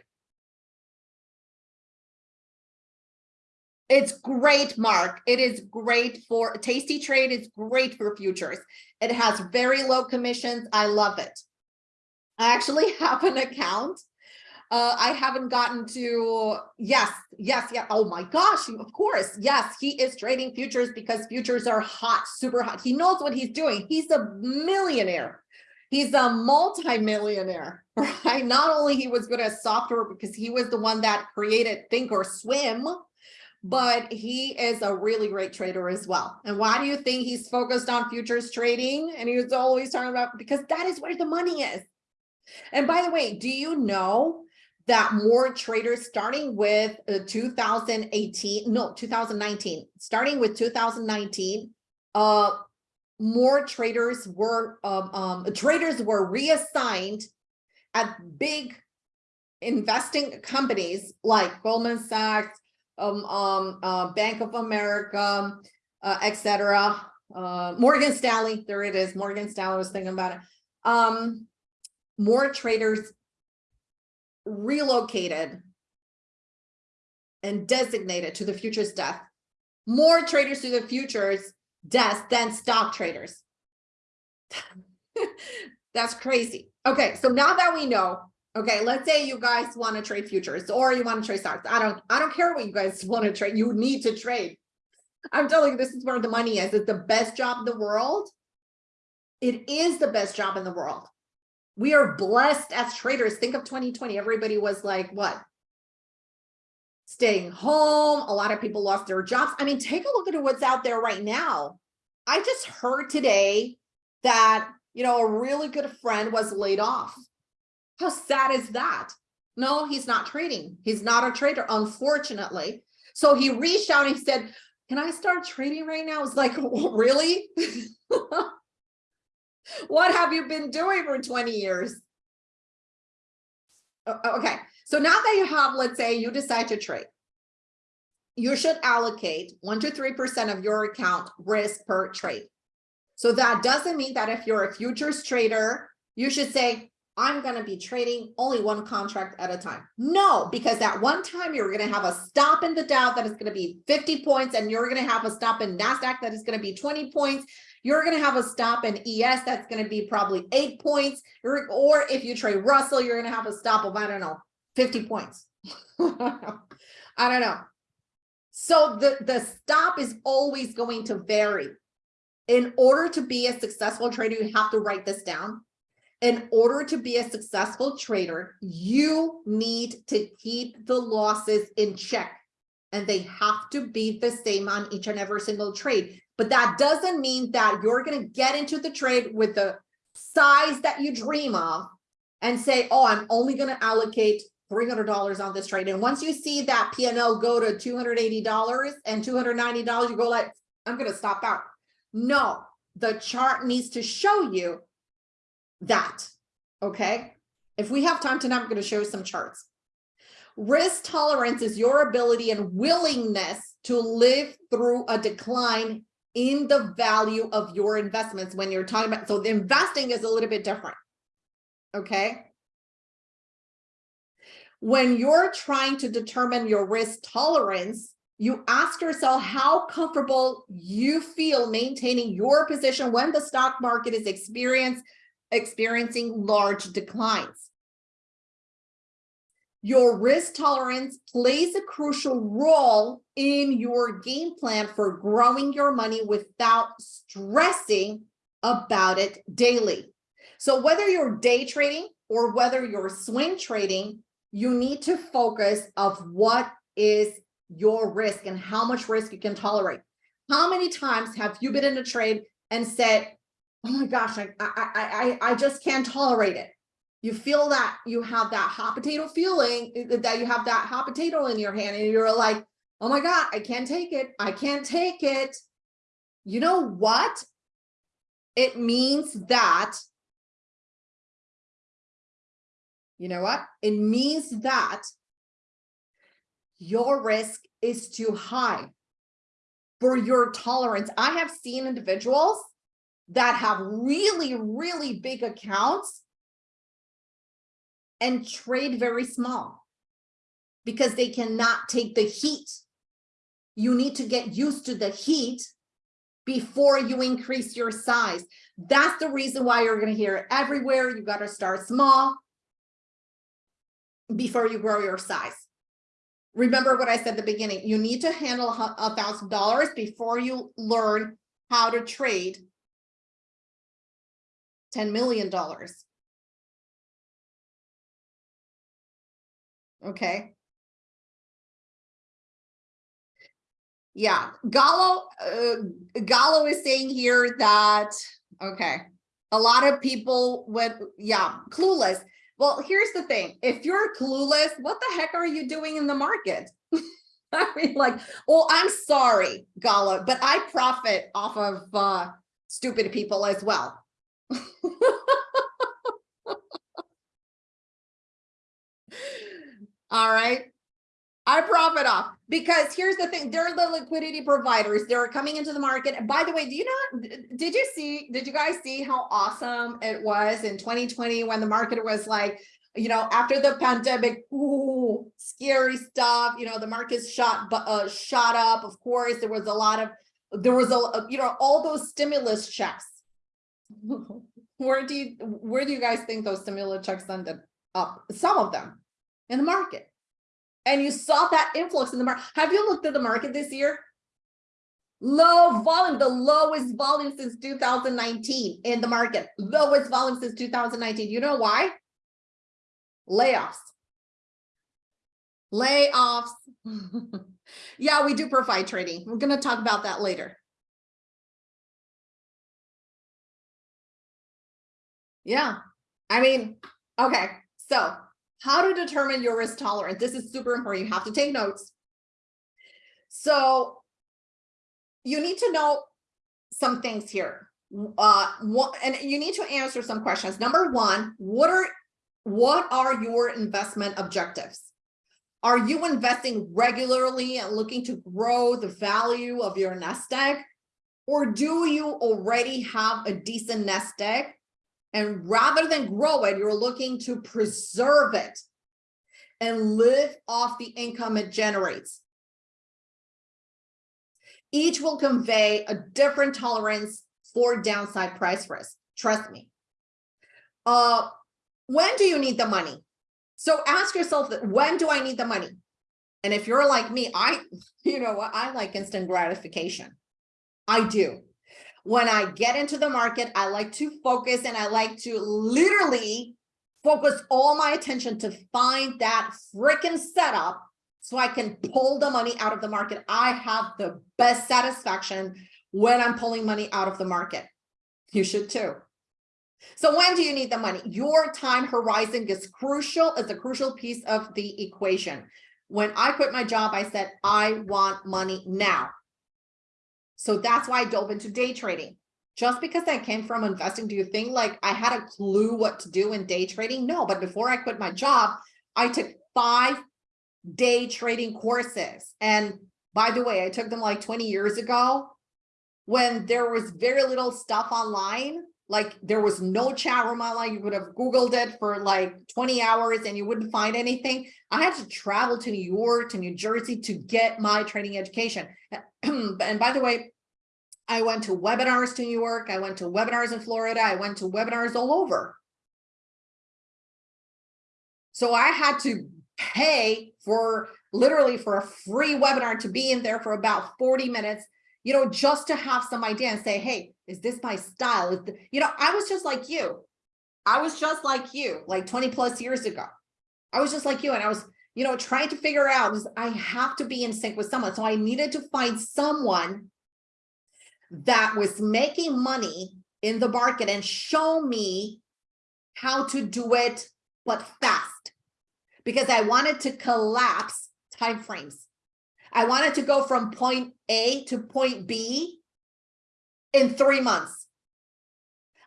It's great, Mark. It is great for Tasty Trade. It's great for futures. It has very low commissions. I love it. I actually *laughs* have an account. Uh, I haven't gotten to, yes, yes, yeah. Oh my gosh, of course. Yes, he is trading futures because futures are hot, super hot. He knows what he's doing. He's a millionaire. He's a multi-millionaire, *laughs* right? Not only he was good at software because he was the one that created Think or Swim, but he is a really great trader as well. And why do you think he's focused on futures trading? And he was always talking about, because that is where the money is. And by the way, do you know that more traders starting with uh, 2018, no, 2019, starting with 2019, uh, more traders were, um, um, traders were reassigned at big investing companies like Goldman Sachs, um, um, uh, Bank of America, uh, etc. Uh, Morgan Stanley, there it is. Morgan Stanley was thinking about it. Um, more traders relocated and designated to the futures desk. More traders to the futures desk than stock traders. *laughs* That's crazy. Okay, so now that we know Okay, let's say you guys want to trade futures or you want to trade stocks. I don't, I don't care what you guys *laughs* want to trade. You need to trade. I'm telling you, this is where the money is. It's the best job in the world. It is the best job in the world. We are blessed as traders. Think of 2020. Everybody was like, what? Staying home. A lot of people lost their jobs. I mean, take a look at what's out there right now. I just heard today that, you know, a really good friend was laid off how sad is that? No, he's not trading. He's not a trader, unfortunately. So he reached out and he said, can I start trading right now? It's like, really? *laughs* what have you been doing for 20 years? Okay, so now that you have, let's say you decide to trade, you should allocate one to 3% of your account risk per trade. So that doesn't mean that if you're a futures trader, you should say, I'm going to be trading only one contract at a time. No, because at one time you're going to have a stop in the Dow that is going to be 50 points and you're going to have a stop in NASDAQ that is going to be 20 points. You're going to have a stop in ES that's going to be probably eight points. Or if you trade Russell, you're going to have a stop of, I don't know, 50 points. *laughs* I don't know. So the, the stop is always going to vary. In order to be a successful trader, you have to write this down in order to be a successful trader, you need to keep the losses in check and they have to be the same on each and every single trade. But that doesn't mean that you're going to get into the trade with the size that you dream of and say, oh, I'm only going to allocate $300 on this trade. And once you see that PNL go to $280 and $290, you go like, I'm going to stop out. No, the chart needs to show you that, okay? If we have time tonight, I'm going to show you some charts. Risk tolerance is your ability and willingness to live through a decline in the value of your investments when you're talking about, so the investing is a little bit different, okay? When you're trying to determine your risk tolerance, you ask yourself how comfortable you feel maintaining your position when the stock market is experiencing experiencing large declines. Your risk tolerance plays a crucial role in your game plan for growing your money without stressing about it daily. So whether you're day trading or whether you're swing trading, you need to focus of what is your risk and how much risk you can tolerate. How many times have you been in a trade and said, oh my gosh, I, I, I, I just can't tolerate it. You feel that you have that hot potato feeling eh, that you have that hot potato in your hand and you're like, oh my God, I can't take it. I can't take it. You know what? It means that, you know what? It means that your risk is too high for your tolerance. I have seen individuals that have really, really big accounts and trade very small because they cannot take the heat. You need to get used to the heat before you increase your size. That's the reason why you're going to hear it everywhere. You got to start small before you grow your size. Remember what I said at the beginning, you need to handle a thousand dollars before you learn how to trade $10 million. Okay. Yeah, Gallo, uh, Gallo is saying here that, okay, a lot of people went, yeah, clueless. Well, here's the thing. If you're clueless, what the heck are you doing in the market? *laughs* I mean, like, well, I'm sorry, Gallo, but I profit off of uh, stupid people as well. *laughs* All right. I profit off because here's the thing, they're the liquidity providers. They're coming into the market. By the way, do you know, did you see, did you guys see how awesome it was in 2020 when the market was like, you know, after the pandemic, ooh, scary stuff, you know, the markets shot, uh, shot up. Of course, there was a lot of, there was a, you know, all those stimulus checks. Where do you, where do you guys think those stimulus checks ended up? Some of them in the market and you saw that influx in the market. Have you looked at the market this year? Low volume, the lowest volume since 2019 in the market, lowest volume since 2019. You know why? Layoffs. Layoffs. *laughs* yeah, we do provide trading. We're going to talk about that later. Yeah, I mean, okay, so how to determine your risk tolerance. This is super important. You have to take notes. So you need to know some things here. Uh, what, and you need to answer some questions. Number one, what are what are your investment objectives? Are you investing regularly and looking to grow the value of your nest egg? Or do you already have a decent nest egg and rather than grow it, you're looking to preserve it and live off the income it generates. Each will convey a different tolerance for downside price risk. Trust me. Uh, when do you need the money? So ask yourself when do I need the money? And if you're like me, I, *laughs* you know what, I like instant gratification. I do when I get into the market, I like to focus and I like to literally focus all my attention to find that freaking setup so I can pull the money out of the market. I have the best satisfaction when I'm pulling money out of the market. You should too. So when do you need the money? Your time horizon is crucial, is a crucial piece of the equation. When I quit my job, I said, I want money now. So that's why I dove into day trading. Just because I came from investing, do you think like I had a clue what to do in day trading? No, but before I quit my job, I took five day trading courses. And by the way, I took them like 20 years ago when there was very little stuff online. Like there was no chat room online. You would have Googled it for like 20 hours and you wouldn't find anything. I had to travel to New York, to New Jersey to get my training education. *clears throat* and by the way, I went to webinars to New York. I went to webinars in Florida. I went to webinars all over. So I had to pay for literally for a free webinar to be in there for about 40 minutes, you know, just to have some idea and say, hey, is this my style? Is you know, I was just like you. I was just like you, like 20 plus years ago. I was just like you. And I was you know, trying to figure out is I have to be in sync with someone. So I needed to find someone that was making money in the market and show me how to do it, but fast. Because I wanted to collapse timeframes. I wanted to go from point A to point B in three months.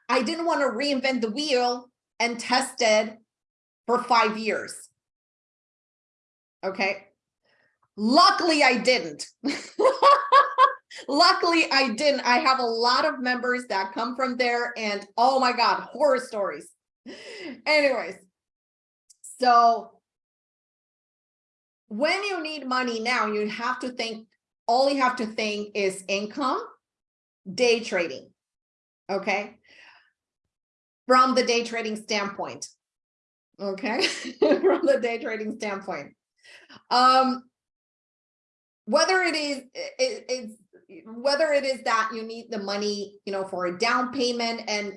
I didn't want to reinvent the wheel and test it for five years. Okay. Luckily, I didn't. *laughs* Luckily, I didn't. I have a lot of members that come from there and oh my God, horror stories. Anyways, so when you need money now, you have to think, all you have to think is income, day trading. Okay. From the day trading standpoint. Okay. *laughs* From the day trading standpoint. Um, whether it is, it, it's whether it is that you need the money, you know, for a down payment. And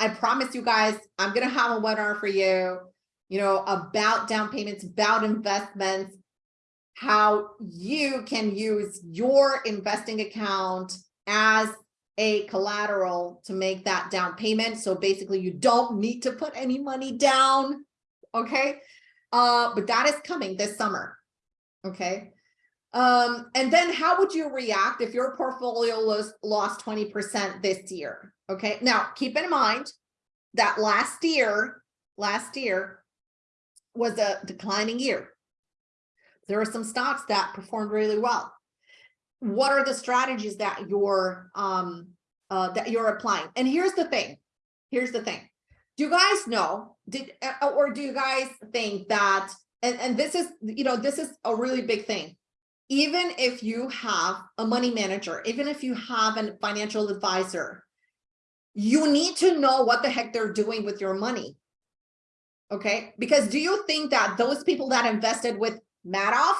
I promise you guys, I'm going to have a webinar for you, you know, about down payments, about investments, how you can use your investing account as a collateral to make that down payment. So basically you don't need to put any money down. Okay. Uh, but that is coming this summer. Okay. Um, and then how would you react if your portfolio was lost 20% this year? Okay, now keep in mind that last year, last year was a declining year. There are some stocks that performed really well. What are the strategies that you're um, uh, that you're applying? And here's the thing. Here's the thing. Do you guys know? Did uh, or do you guys think that? And and this is you know this is a really big thing even if you have a money manager, even if you have a financial advisor, you need to know what the heck they're doing with your money. Okay, because do you think that those people that invested with Madoff,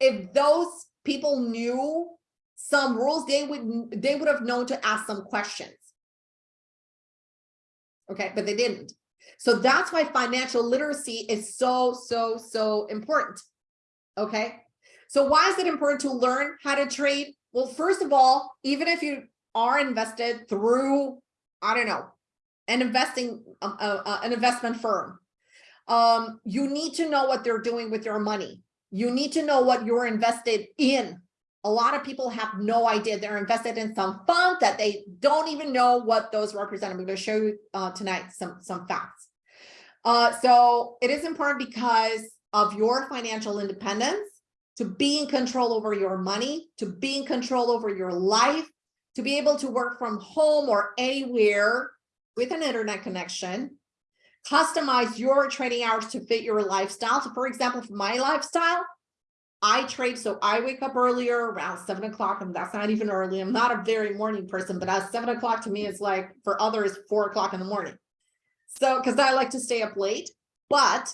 if those people knew some rules, they would they would have known to ask some questions. Okay, but they didn't. So that's why financial literacy is so, so, so important. Okay, so why is it important to learn how to trade? Well, first of all, even if you are invested through, I don't know, an investing, uh, uh, uh, an investment firm, um, you need to know what they're doing with your money. You need to know what you're invested in. A lot of people have no idea they're invested in some fund that they don't even know what those represent. I'm going to show you uh, tonight some, some facts. Uh, so it is important because of your financial independence to be in control over your money, to be in control over your life, to be able to work from home or anywhere with an internet connection, customize your training hours to fit your lifestyle. So for example, for my lifestyle, I trade, so I wake up earlier around seven o'clock, and that's not even early. I'm not a very morning person, but at seven o'clock to me is like for others, four o'clock in the morning. So, because I like to stay up late, but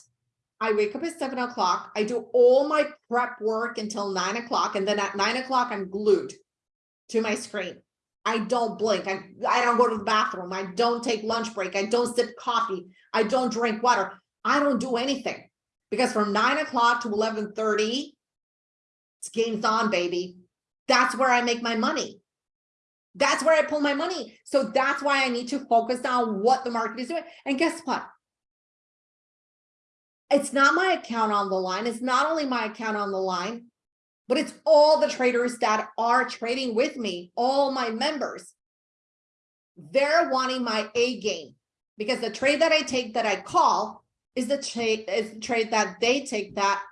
I wake up at seven o'clock. I do all my prep work until nine o'clock. And then at nine o'clock, I'm glued to my screen. I don't blink. I, I don't go to the bathroom. I don't take lunch break. I don't sip coffee. I don't drink water. I don't do anything because from nine o'clock to 1130, it's games on, baby. That's where I make my money. That's where I pull my money. So that's why I need to focus on what the market is doing. And guess what? it's not my account on the line. It's not only my account on the line, but it's all the traders that are trading with me, all my members. They're wanting my A game because the trade that I take that I call is the trade is the trade that they take that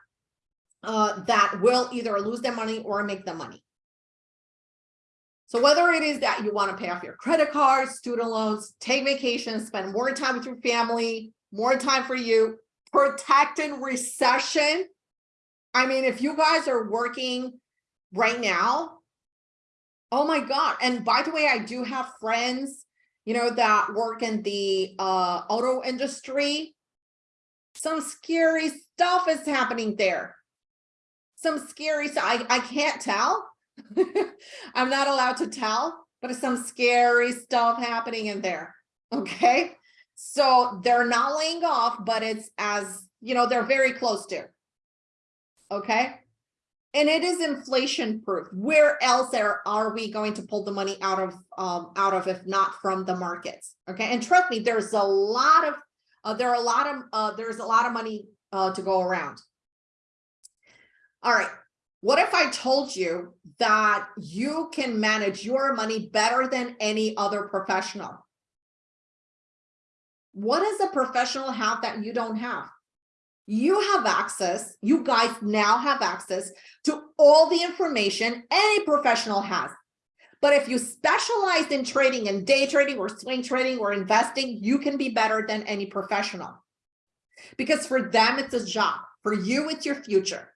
uh, that will either lose their money or make them money. So whether it is that you want to pay off your credit cards, student loans, take vacations, spend more time with your family, more time for you, protecting recession. I mean, if you guys are working right now, oh my God. And by the way, I do have friends, you know, that work in the uh, auto industry. Some scary stuff is happening there. Some scary stuff. I, I can't tell. *laughs* I'm not allowed to tell, but some scary stuff happening in there. Okay. So they're not laying off, but it's as you know, they're very close to. Okay? And it is inflation proof. Where else are, are we going to pull the money out of, um, out of if not from the markets? Okay, and trust me, there's a lot of, uh, there are a lot of, uh, there's a lot of money, uh, to go around. All right, what if I told you that you can manage your money better than any other professional? What does a professional have that you don't have? You have access, you guys now have access to all the information any professional has. But if you specialize in trading and day trading or swing trading or investing, you can be better than any professional. Because for them, it's a job. For you, it's your future.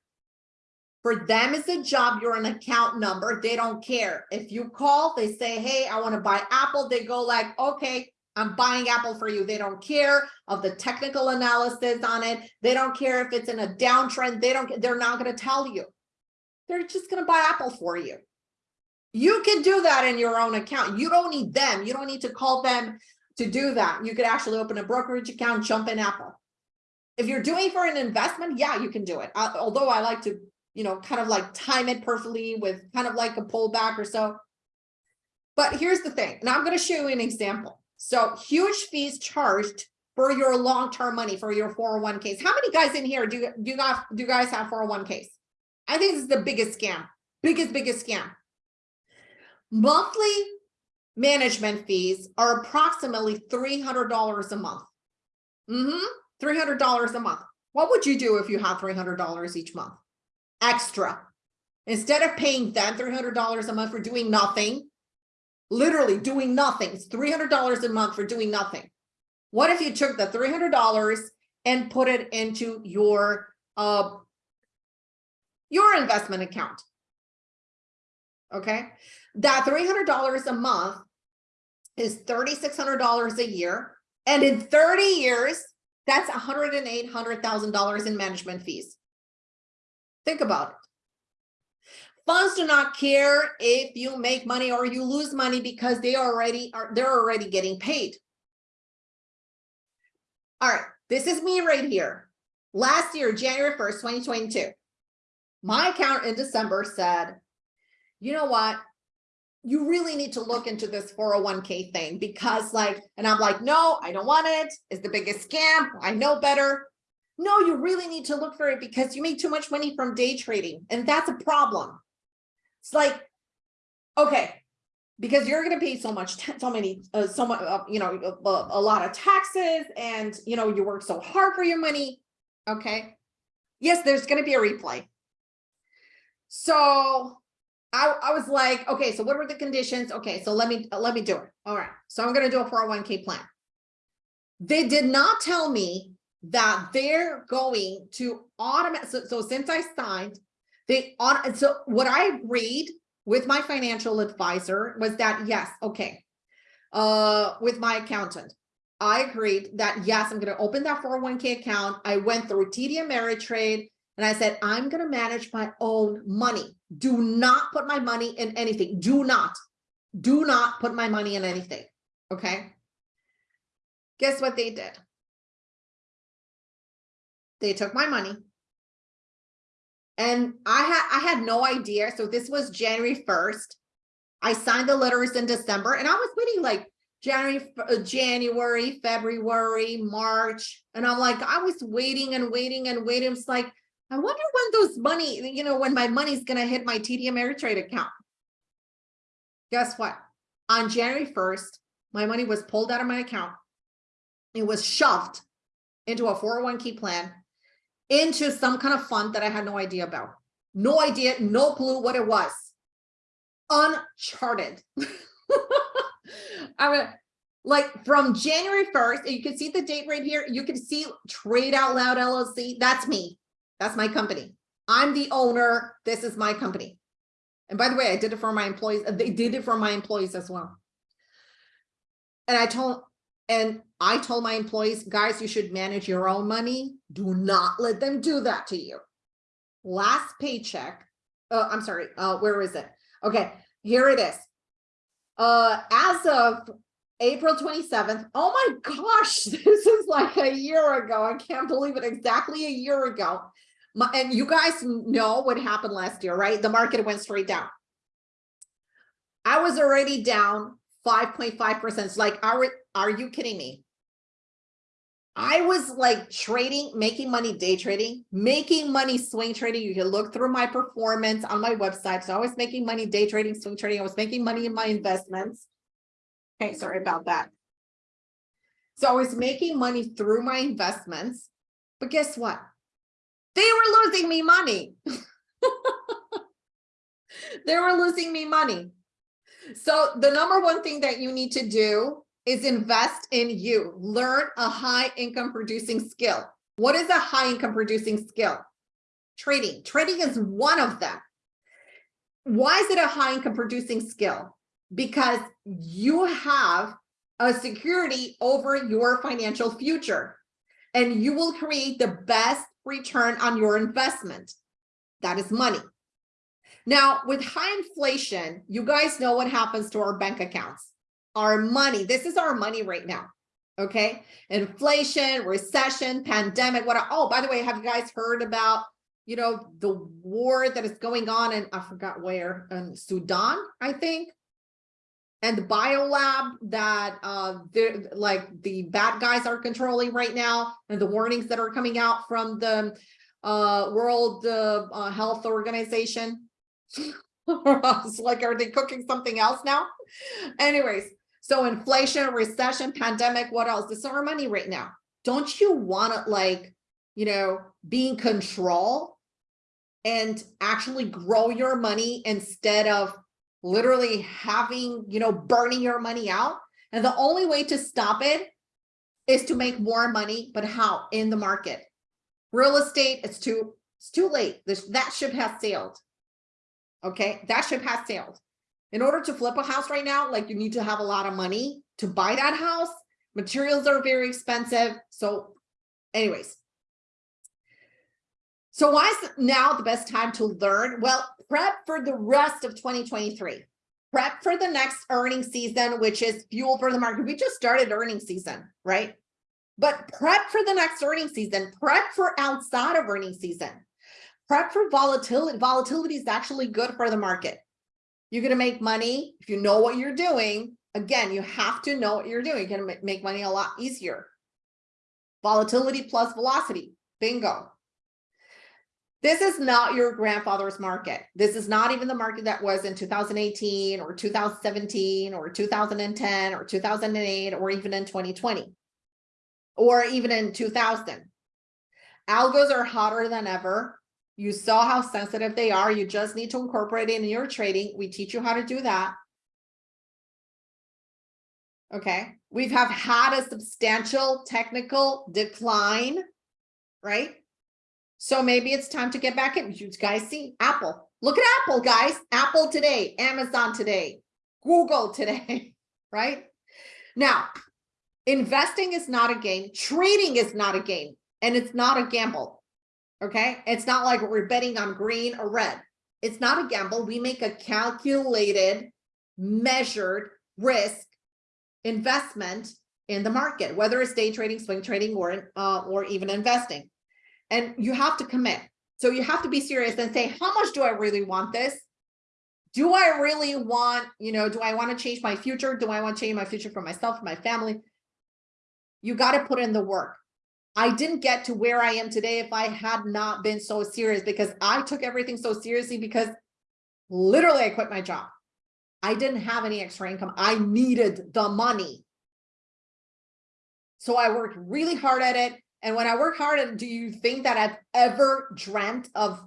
For them, it's a job. You're an account number. They don't care. If you call, they say, hey, I want to buy Apple. They go like, okay, I'm buying Apple for you. They don't care of the technical analysis on it. They don't care if it's in a downtrend. They don't, they're not going to tell you. They're just going to buy Apple for you. You can do that in your own account. You don't need them. You don't need to call them to do that. You could actually open a brokerage account, jump in Apple. If you're doing for an investment, yeah, you can do it. Uh, although I like to you know, kind of like time it perfectly with kind of like a pullback or so. But here's the thing, and I'm going to show you an example. So huge fees charged for your long-term money for your 401ks. How many guys in here do, do you guys do you guys have 401ks? I think this is the biggest scam, biggest, biggest scam. Monthly management fees are approximately $300 a month. Mm-hmm, $300 a month. What would you do if you had $300 each month? extra. Instead of paying them $300 a month for doing nothing, literally doing nothing, it's $300 a month for doing nothing. What if you took the $300 and put it into your, uh, your investment account? Okay, that $300 a month is $3,600 a year. And in 30 years, that's $108,000, $100,000 in management fees. Think about it. Funds do not care if you make money or you lose money because they already are they're already getting paid. All right, this is me right here. Last year, January 1st, 2022, my account in December said, you know what? You really need to look into this 401k thing because like, and I'm like, no, I don't want it. It's the biggest scam. I know better. No, you really need to look for it because you make too much money from day trading and that's a problem. It's like, okay, because you're going to pay so much, so many, uh, so much, uh, you know, a, a lot of taxes and, you know, you work so hard for your money. Okay. Yes, there's going to be a replay. So I, I was like, okay, so what were the conditions? Okay, so let me, let me do it. All right. So I'm going to do a 401k plan. They did not tell me that they're going to automate. So, so since I signed, they on. So what I agreed with my financial advisor was that yes, okay, uh, with my accountant, I agreed that yes, I'm going to open that 401k account. I went through TD Ameritrade and I said, I'm going to manage my own money. Do not put my money in anything. Do not, do not put my money in anything. Okay. Guess what they did? They took my money. And I had I had no idea. So this was January 1st. I signed the letters in December and I was waiting like January, uh, January, February, March. And I'm like, I was waiting and waiting and waiting. It's like, I wonder when those money, you know, when my money's going to hit my TD Ameritrade account. Guess what? On January 1st, my money was pulled out of my account. It was shoved into a 401k plan into some kind of fund that I had no idea about. No idea, no clue what it was. Uncharted. *laughs* I mean, like from January 1st, you can see the date right here. You can see Trade Out Loud LLC. That's me. That's my company. I'm the owner. This is my company. And by the way, I did it for my employees. They did it for my employees as well. And I told and I told my employees, guys, you should manage your own money. Do not let them do that to you. Last paycheck. Uh, I'm sorry. Uh, where is it? Okay, here it is. Uh, as of April twenty-seventh. Oh my gosh, *laughs* this is like a year ago. I can't believe it. Exactly a year ago. My, and you guys know what happened last year, right? The market went straight down. I was already down 5.5%. It's like, are, are you kidding me? I was like trading, making money day trading, making money swing trading. You can look through my performance on my website. So I was making money day trading, swing trading. I was making money in my investments. Okay, sorry about that. So I was making money through my investments, but guess what? They were losing me money. *laughs* they were losing me money. So the number one thing that you need to do is invest in you. Learn a high income producing skill. What is a high income producing skill? Trading. Trading is one of them. Why is it a high income producing skill? Because you have a security over your financial future and you will create the best return on your investment. That is money. Now, with high inflation, you guys know what happens to our bank accounts. Our money, this is our money right now. Okay. Inflation, recession, pandemic. What? Oh, by the way, have you guys heard about, you know, the war that is going on in, I forgot where, in Sudan, I think. And the biolab that uh, like the bad guys are controlling right now, and the warnings that are coming out from the uh, World uh, uh Health Organization. *laughs* it's like, are they cooking something else now? Anyways, so inflation, recession, pandemic, what else? This is our money right now. Don't you want to like, you know, be in control and actually grow your money instead of literally having, you know, burning your money out? And the only way to stop it is to make more money, but how? In the market. Real estate, it's too, it's too late. This, that ship has sailed. Okay, that ship has sailed. In order to flip a house right now, like you need to have a lot of money to buy that house. Materials are very expensive. So anyways. So why is now the best time to learn? Well, prep for the rest of 2023. Prep for the next earning season, which is fuel for the market. We just started earning season, right? But prep for the next earning season, prep for outside of earning season prep for volatility. Volatility is actually good for the market. You're going to make money if you know what you're doing. Again, you have to know what you're doing. You're going to make money a lot easier. Volatility plus velocity. Bingo. This is not your grandfather's market. This is not even the market that was in 2018 or 2017 or 2010 or 2008 or even in 2020 or even in 2000. Algos are hotter than ever. You saw how sensitive they are. You just need to incorporate it in your trading. We teach you how to do that. Okay. We've have had a substantial technical decline, right? So maybe it's time to get back in. You guys see Apple. Look at Apple, guys. Apple today, Amazon today, Google today, *laughs* right? Now, investing is not a game. Trading is not a game and it's not a gamble. Okay. It's not like we're betting on green or red. It's not a gamble. We make a calculated, measured risk investment in the market, whether it's day trading, swing trading, or, uh, or even investing. And you have to commit. So you have to be serious and say, how much do I really want this? Do I really want, you know, do I want to change my future? Do I want to change my future for myself, for my family? You got to put in the work. I didn't get to where I am today if I had not been so serious because I took everything so seriously because literally I quit my job. I didn't have any extra income. I needed the money. So I worked really hard at it. And when I work hard at it, do you think that I've ever dreamt of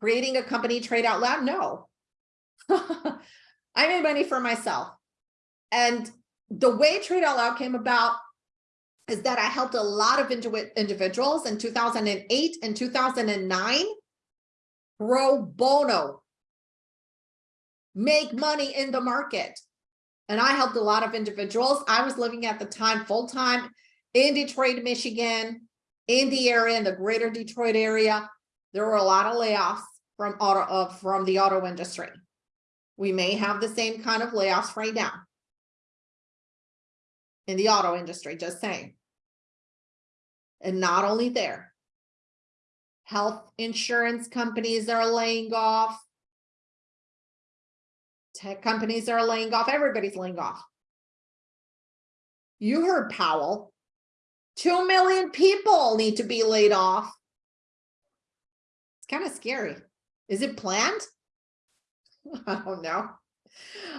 creating a company trade out loud? No. *laughs* I made money for myself. And the way Trade Out Loud came about is that I helped a lot of individuals in 2008 and 2009 pro bono, make money in the market. And I helped a lot of individuals. I was living at the time full-time in Detroit, Michigan, in the area, in the greater Detroit area. There were a lot of layoffs from auto uh, from the auto industry. We may have the same kind of layoffs right now. in the auto industry, just saying. And not only there. Health insurance companies are laying off. Tech companies are laying off, everybody's laying off. You heard Powell. Two million people need to be laid off. It's kind of scary. Is it planned? *laughs* I don't know.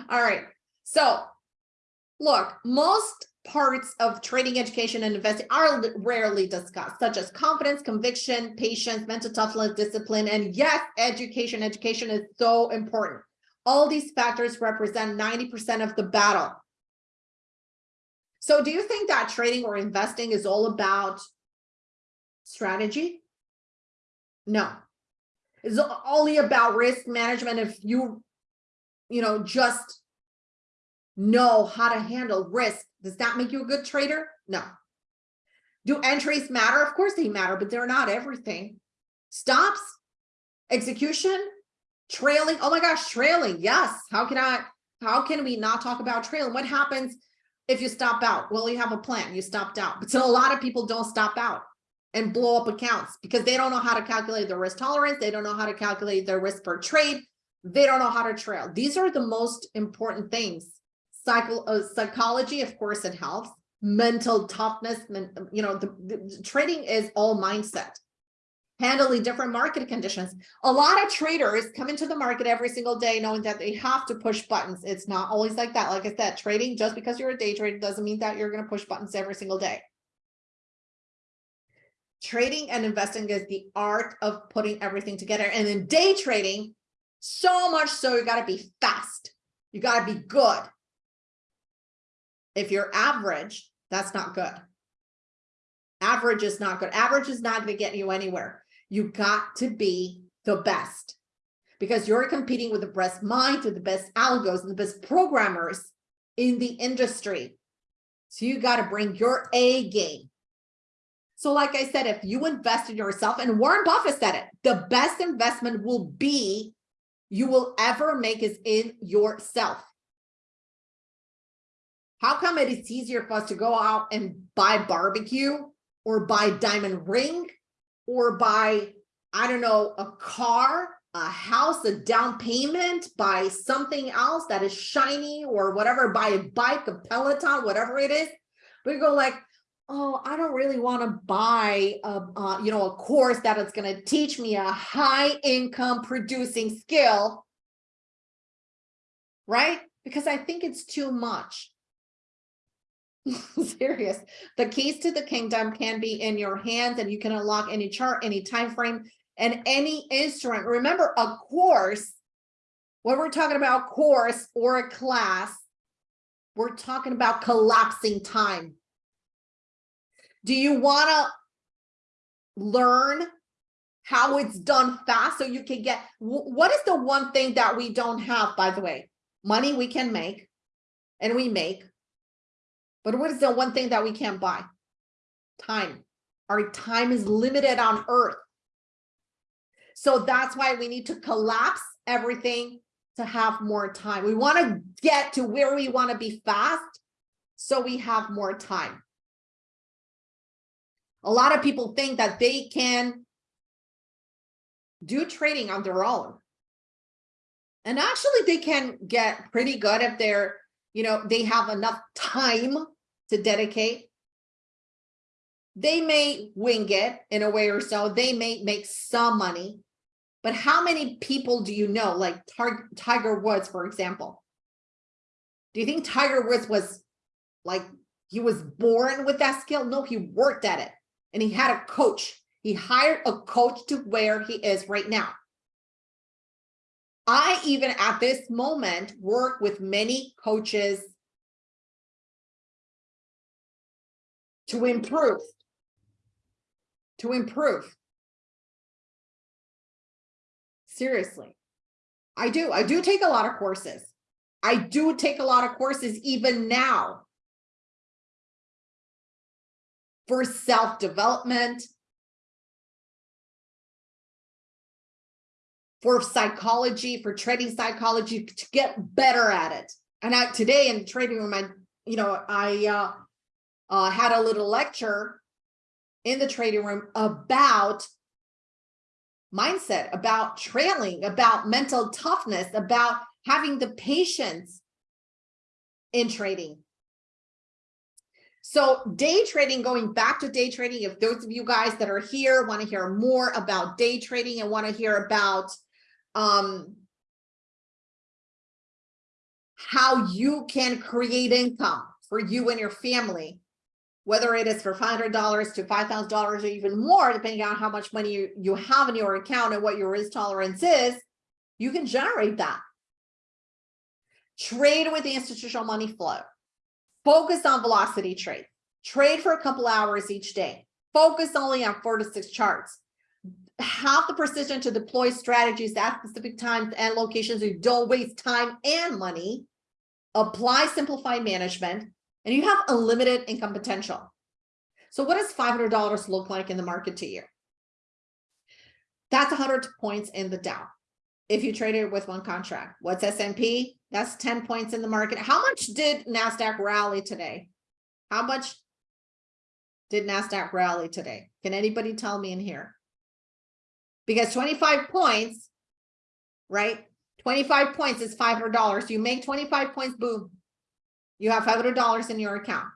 All right. So look, most parts of trading education and investing are rarely discussed, such as confidence, conviction, patience, mental toughness, discipline, and yes, education. Education is so important. All these factors represent 90% of the battle. So do you think that trading or investing is all about strategy? No, it's only about risk management. If you, you know, just know how to handle risk, does that make you a good trader? No. Do entries matter? Of course they matter, but they're not everything. Stops, execution, trailing. Oh my gosh, trailing. Yes. How can I, how can we not talk about trailing? What happens if you stop out? Well, you have a plan, you stopped out. But so a lot of people don't stop out and blow up accounts because they don't know how to calculate their risk tolerance. They don't know how to calculate their risk per trade. They don't know how to trail. These are the most important things. Psycho, uh, psychology, of course, it helps. Mental toughness, you know, the, the trading is all mindset handling different market conditions. A lot of traders come into the market every single day knowing that they have to push buttons. It's not always like that. Like I said, trading, just because you're a day trader doesn't mean that you're going to push buttons every single day. Trading and investing is the art of putting everything together. And in day trading, so much so you got to be fast. You got to be good. If you're average, that's not good. Average is not good. Average is not going to get you anywhere. You got to be the best because you're competing with the best minds, with the best algos and the best programmers in the industry. So you got to bring your A game. So like I said, if you invest in yourself, and Warren Buffett said it, the best investment will be you will ever make is in yourself. How come it is easier for us to go out and buy barbecue or buy diamond ring or buy, I don't know, a car, a house, a down payment, buy something else that is shiny or whatever, buy a bike, a Peloton, whatever it is. You go like, oh, I don't really want to buy a, uh, you know, a course that is going to teach me a high income producing skill. Right? Because I think it's too much. *laughs* serious. The keys to the kingdom can be in your hands and you can unlock any chart any time frame and any instrument. Remember a course when we're talking about course or a class we're talking about collapsing time. Do you want to learn how it's done fast so you can get what is the one thing that we don't have by the way? Money we can make and we make but what is the one thing that we can't buy? Time. Our time is limited on earth. So that's why we need to collapse everything to have more time. We want to get to where we want to be fast so we have more time. A lot of people think that they can do trading on their own. And actually they can get pretty good if they're you know, they have enough time to dedicate. They may wing it in a way or so. They may make some money. But how many people do you know, like Tiger Woods, for example? Do you think Tiger Woods was like, he was born with that skill? No, he worked at it and he had a coach. He hired a coach to where he is right now. I even at this moment work with many coaches to improve, to improve. Seriously, I do. I do take a lot of courses. I do take a lot of courses even now for self-development, for psychology, for trading psychology to get better at it. And I, today in trading room, I, you know, I, uh, uh, had a little lecture in the trading room about mindset, about trailing, about mental toughness, about having the patience in trading. So day trading, going back to day trading, if those of you guys that are here want to hear more about day trading and want to hear about um, how you can create income for you and your family, whether it is for $500 to $5,000 or even more, depending on how much money you, you have in your account and what your risk tolerance is, you can generate that. Trade with the institutional money flow. Focus on velocity trade. Trade for a couple hours each day. Focus only on four to six charts. Have the precision to deploy strategies at specific times and locations. so You don't waste time and money. Apply simplified management and you have unlimited income potential. So what does $500 look like in the market to you? That's 100 points in the Dow. If you trade it with one contract, what's S&P? That's 10 points in the market. How much did NASDAQ rally today? How much did NASDAQ rally today? Can anybody tell me in here? Because 25 points, right? 25 points is $500. You make 25 points, boom. You have $500 in your account.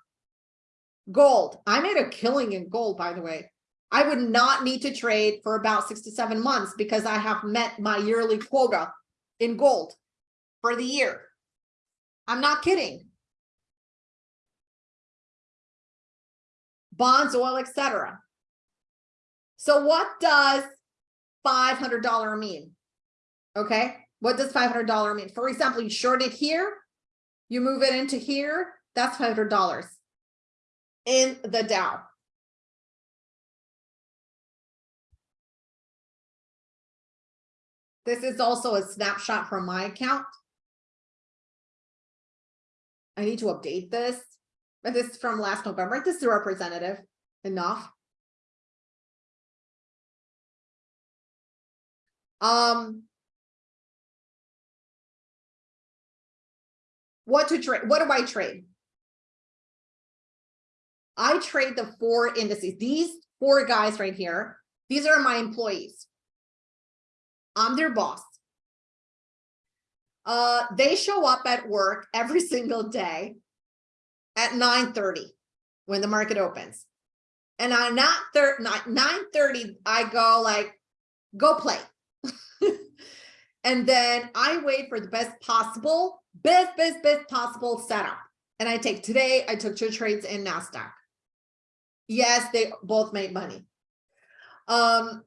Gold. I made a killing in gold, by the way. I would not need to trade for about six to seven months because I have met my yearly quota in gold for the year. I'm not kidding. Bonds, oil, etc. So what does $500 mean? Okay, what does $500 mean? For example, you short it here, you move it into here, that's $500 in the Dow. This is also a snapshot from my account. I need to update this, but this is from last November. This is representative enough. Um, what to trade? What do I trade? I trade the four indices. These four guys right here, these are my employees. I'm their boss. Uh, they show up at work every *laughs* single day at 9 30 when the market opens. And on not 9 30, I go like, go play. *laughs* and then I wait for the best possible, best, best, best possible setup. And I take today, I took two trades in NASDAQ. Yes, they both made money. Um,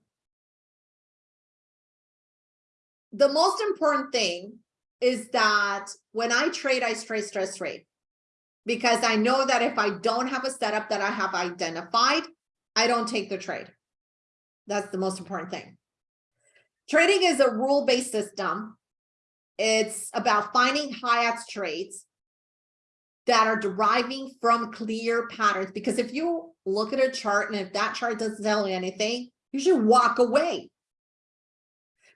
the most important thing is that when I trade, I trade stress trade because I know that if I don't have a setup that I have identified, I don't take the trade. That's the most important thing. Trading is a rule-based system. It's about finding high-odds trades that are deriving from clear patterns. Because if you look at a chart and if that chart doesn't tell you anything, you should walk away.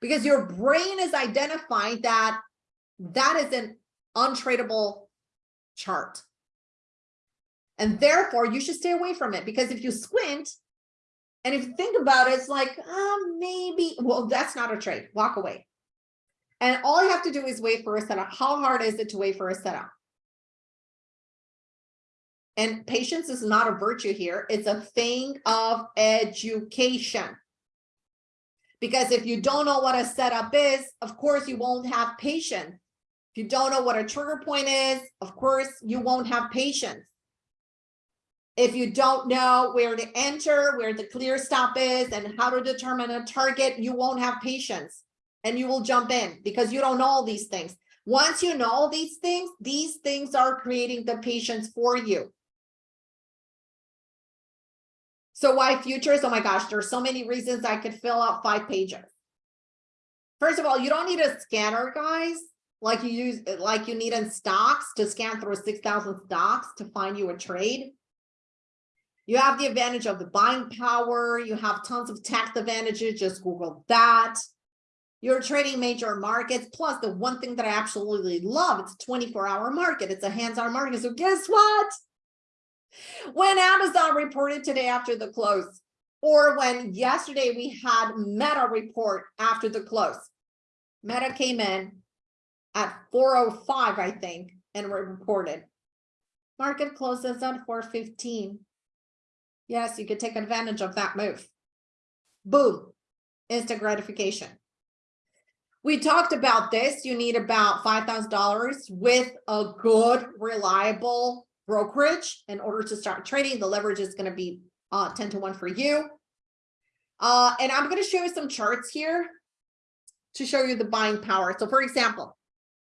Because your brain is identifying that that is an untradeable chart. And therefore, you should stay away from it because if you squint, and if you think about it, it's like, uh, maybe, well, that's not a trade, walk away. And all you have to do is wait for a setup. How hard is it to wait for a setup? And patience is not a virtue here. It's a thing of education. Because if you don't know what a setup is, of course, you won't have patience. If you don't know what a trigger point is, of course, you won't have patience. If you don't know where to enter, where the clear stop is, and how to determine a target, you won't have patience and you will jump in because you don't know all these things. Once you know all these things, these things are creating the patience for you. So why futures? Oh my gosh, there's so many reasons I could fill out five pages. First of all, you don't need a scanner, guys like you use like you need in stocks to scan through 6,000 stocks to find you a trade. You have the advantage of the buying power. You have tons of tax advantages. Just Google that. You're trading major markets. Plus, the one thing that I absolutely love, it's a 24 hour market. It's a hands-on market. So guess what? When Amazon reported today after the close, or when yesterday we had Meta report after the close. Meta came in at 405, I think, and reported. Market closes at 415. Yes, you could take advantage of that move. Boom, instant gratification. We talked about this. You need about $5,000 with a good, reliable brokerage in order to start trading. The leverage is going to be uh, 10 to 1 for you. Uh, and I'm going to show you some charts here to show you the buying power. So for example,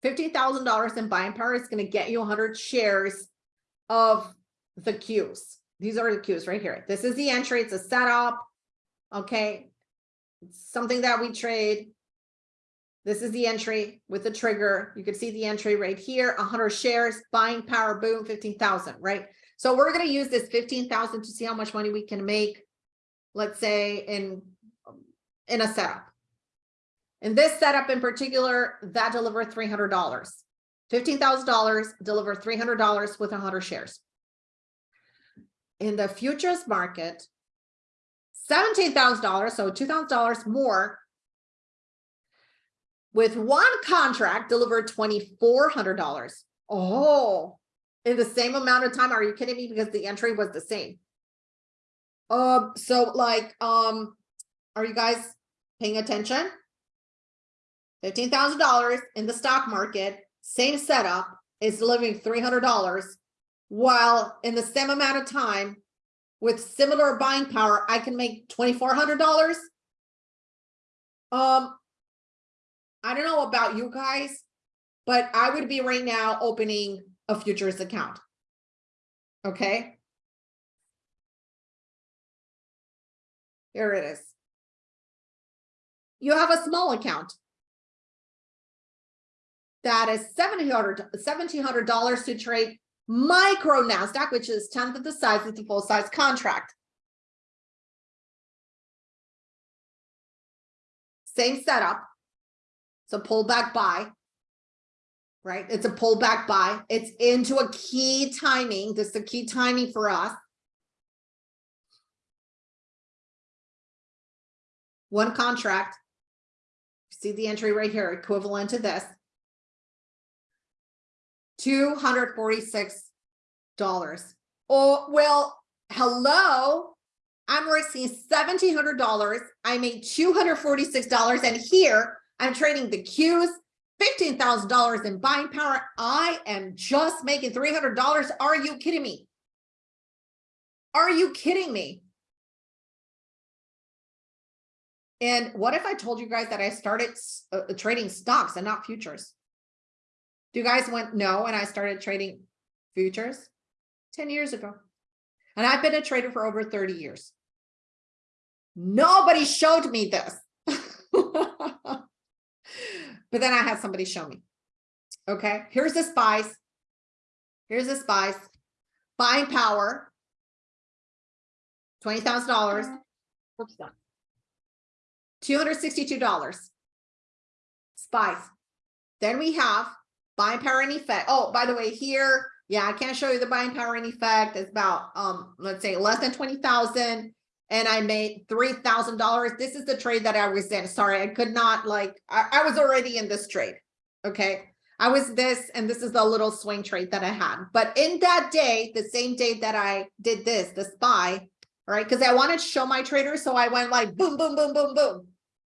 $15,000 in buying power is going to get you 100 shares of the Qs. These are the Qs right here. This is the entry. It's a setup. Okay. It's something that we trade. This is the entry with the trigger. You can see the entry right here, 100 shares, buying power, boom, 15,000, right? So we're going to use this 15,000 to see how much money we can make, let's say in, in a setup. In this setup in particular, that delivered $300. $15,000 delivered $300 with 100 shares. In the futures market, $17,000, so $2,000 more with one contract delivered $2,400. Oh, in the same amount of time. Are you kidding me? Because the entry was the same. Um, so like, um, are you guys paying attention? $15,000 in the stock market, same setup is delivering $300 while in the same amount of time with similar buying power, I can make $2,400. Um, I don't know about you guys, but I would be right now opening a futures account. Okay. Here it is. You have a small account that is $1,700 $1,700 to trade micro NASDAQ, which is 10th of the size of the full size contract. Same setup. So pullback buy, right? It's a pullback buy. It's into a key timing. This is a key timing for us. One contract. See the entry right here, equivalent to this. $246. Oh, well, hello. I'm risking $1,700. I made $246. And here I'm trading the Qs, $15,000 in buying power. I am just making $300. Are you kidding me? Are you kidding me? And what if I told you guys that I started uh, trading stocks and not futures? Do you guys went no and I started trading futures 10 years ago? And I've been a trader for over 30 years. Nobody showed me this. *laughs* but then I had somebody show me. Okay, here's the spice. Here's the spice. Buying power. $20,000. Oops, $262. Spice. Then we have buying power and effect. Oh, by the way, here, yeah, I can't show you the buying power and effect. It's about, um, let's say less than 20,000 and I made $3,000. This is the trade that I was in. Sorry, I could not like, I, I, was already in this trade. Okay. I was this, and this is the little swing trade that I had. But in that day, the same day that I did this, the SPY, right? Because I wanted to show my traders. So I went like boom, boom, boom, boom, boom.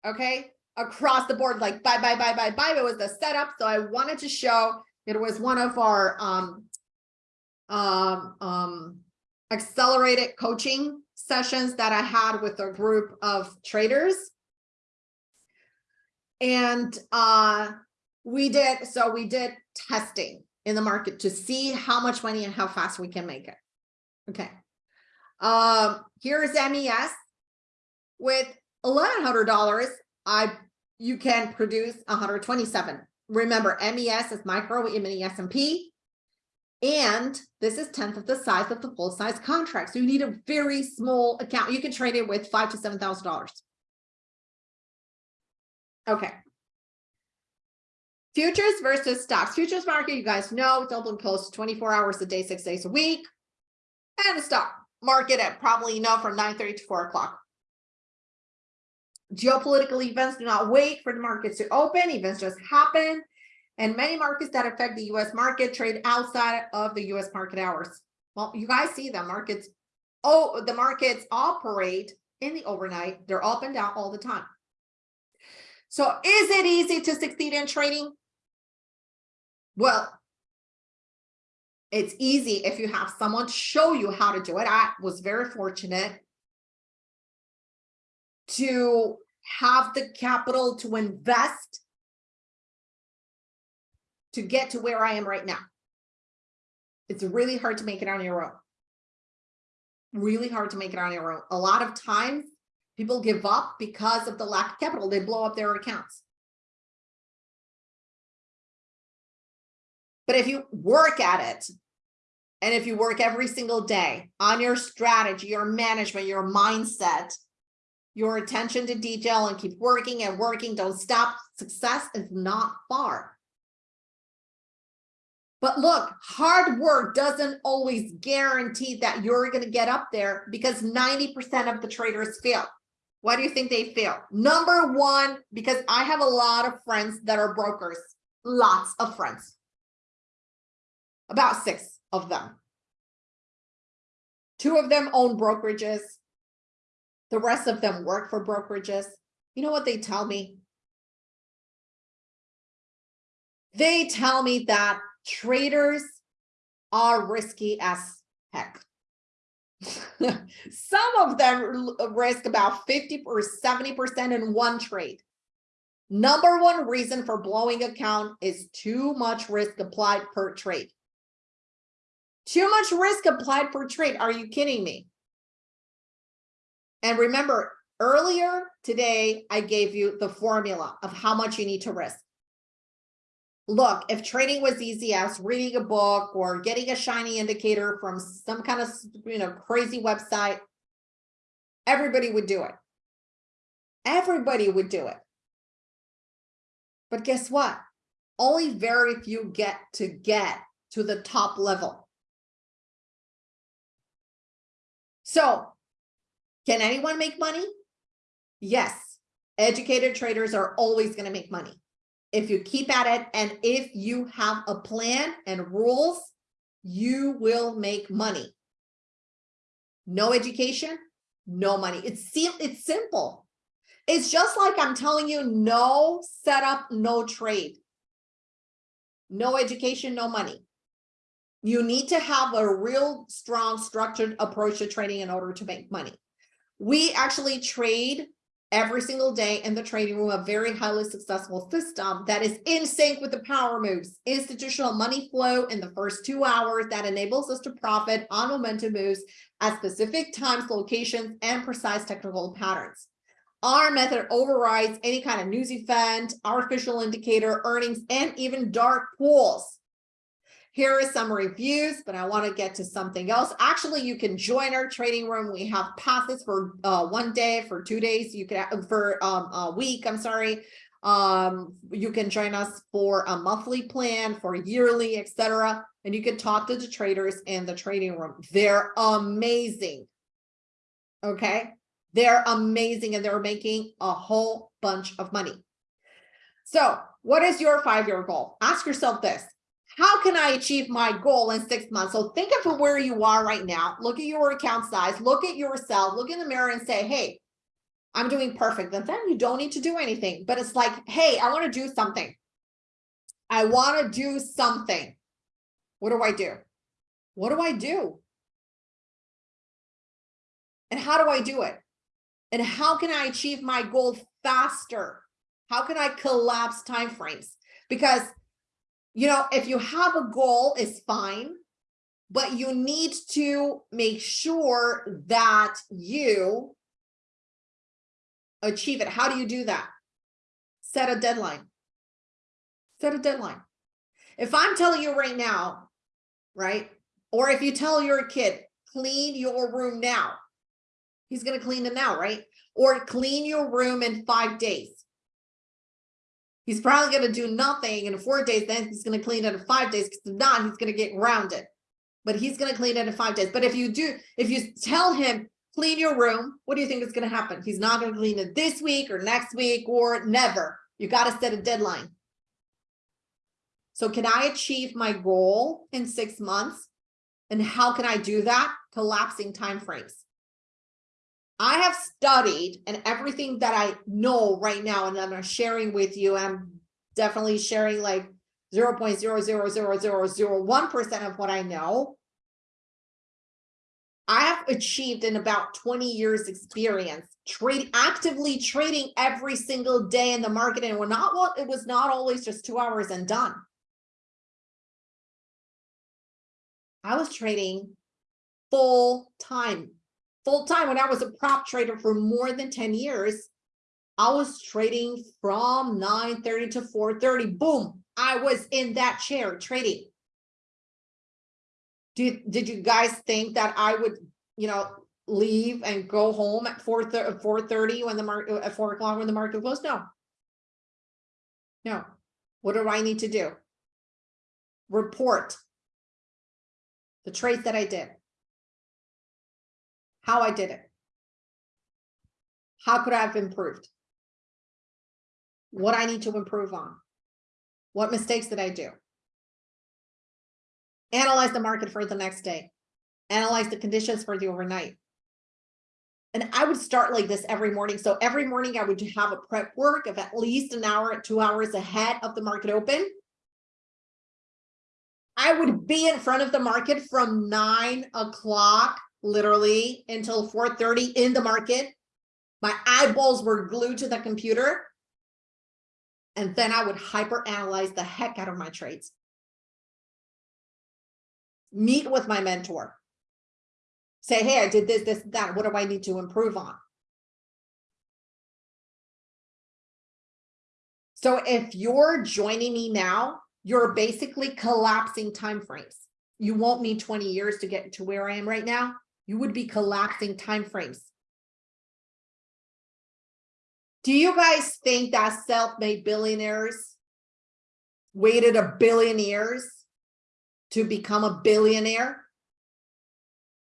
Okay. Across the board, like buy, buy, buy, buy, buy. It was the setup. So I wanted to show it was one of our um, um, um, accelerated coaching sessions that I had with a group of traders. And uh, we did, so we did testing in the market to see how much money and how fast we can make it. Okay. Um, here's MES with $1,100. I you can produce 127. Remember, MES is micro mini S&P. And this is 10th of the size of the full size contract. So you need a very small account. You can trade it with five to $7,000. Okay. Futures versus stocks. Futures market, you guys know it's open close 24 hours a day, six days a week. And the stock market at probably, you know, from nine thirty to four o'clock. Geopolitical events do not wait for the markets to open, events just happen. And many markets that affect the US market trade outside of the US market hours. Well, you guys see the markets, oh, the markets operate in the overnight. They're up and down all the time. So is it easy to succeed in trading? Well, it's easy if you have someone show you how to do it. I was very fortunate to have the capital to invest to get to where I am right now. It's really hard to make it on your own. Really hard to make it on your own. A lot of times people give up because of the lack of capital. They blow up their accounts. But if you work at it, and if you work every single day on your strategy, your management, your mindset, your attention to detail and keep working and working, don't stop, success is not far. But look, hard work doesn't always guarantee that you're going to get up there because 90% of the traders fail. Why do you think they fail? Number one, because I have a lot of friends that are brokers, lots of friends, about six of them. Two of them own brokerages. The rest of them work for brokerages. You know what they tell me? They tell me that traders are risky as heck. *laughs* Some of them risk about 50 or 70% in one trade. Number one reason for blowing account is too much risk applied per trade. Too much risk applied per trade. Are you kidding me? And remember, earlier today, I gave you the formula of how much you need to risk look, if trading was easy as reading a book or getting a shiny indicator from some kind of, you know, crazy website, everybody would do it. Everybody would do it. But guess what? Only very few get to get to the top level. So can anyone make money? Yes. Educated traders are always going to make money if you keep at it and if you have a plan and rules, you will make money. No education, no money. It's, it's simple. It's just like I'm telling you, no setup, no trade. No education, no money. You need to have a real strong structured approach to trading in order to make money. We actually trade every single day in the trading room a very highly successful system that is in sync with the power moves. Institutional money flow in the first two hours that enables us to profit on momentum moves at specific times locations and precise technical patterns. Our method overrides any kind of news event artificial indicator earnings and even dark pools here are some reviews, but I want to get to something else. Actually, you can join our trading room. We have passes for uh, one day, for two days. You can for um, a week. I'm sorry. Um, you can join us for a monthly plan, for yearly, etc. And you can talk to the traders in the trading room. They're amazing. Okay, they're amazing, and they're making a whole bunch of money. So, what is your five-year goal? Ask yourself this how can I achieve my goal in six months? So think of where you are right now. Look at your account size, look at yourself, look in the mirror and say, hey, I'm doing perfect. And then you don't need to do anything, but it's like, hey, I want to do something. I want to do something. What do I do? What do I do? And how do I do it? And how can I achieve my goal faster? How can I collapse timeframes? Because you know, if you have a goal, it's fine, but you need to make sure that you achieve it. How do you do that? Set a deadline. Set a deadline. If I'm telling you right now, right? Or if you tell your kid, clean your room now, he's going to clean it now, right? Or clean your room in five days he's probably going to do nothing in four days. Then he's going to clean it in five days. Because if not, he's going to get grounded. but he's gonna clean it in five days. But if you do, if you tell him, clean your room, what do you think is gonna happen? He's not gonna clean it this week or next week or never. You gotta set a deadline. So can I achieve my goal in six months? And how can I do that? Collapsing timeframes. I have studied and everything that I know right now and I'm sharing with you, I'm definitely sharing like 0.0000001% of what I know. I have achieved in about 20 years experience trade actively trading every single day in the market and we're not what it was not always just two hours and done. I was trading full time, full time when I was a prop trader for more than 10 years. I was trading from 9:30 to 4:30. Boom, I was in that chair trading. Did, did you guys think that I would, you know, leave and go home at 4 30 when the market at 4 o'clock when the market closed? No. No. What do I need to do? Report the trades that I did, how I did it, how could I have improved, what I need to improve on, what mistakes did I do? Analyze the market for the next day. Analyze the conditions for the overnight. And I would start like this every morning. So every morning I would have a prep work of at least an hour, two hours ahead of the market open. I would be in front of the market from nine o'clock, literally until 4.30 in the market. My eyeballs were glued to the computer and then I would hyper analyze the heck out of my trades. Meet with my mentor. Say, hey, I did this, this, that. What do I need to improve on? So if you're joining me now, you're basically collapsing timeframes. You won't need 20 years to get to where I am right now. You would be collapsing timeframes. Do you guys think that self-made billionaires waited a billion years to become a billionaire?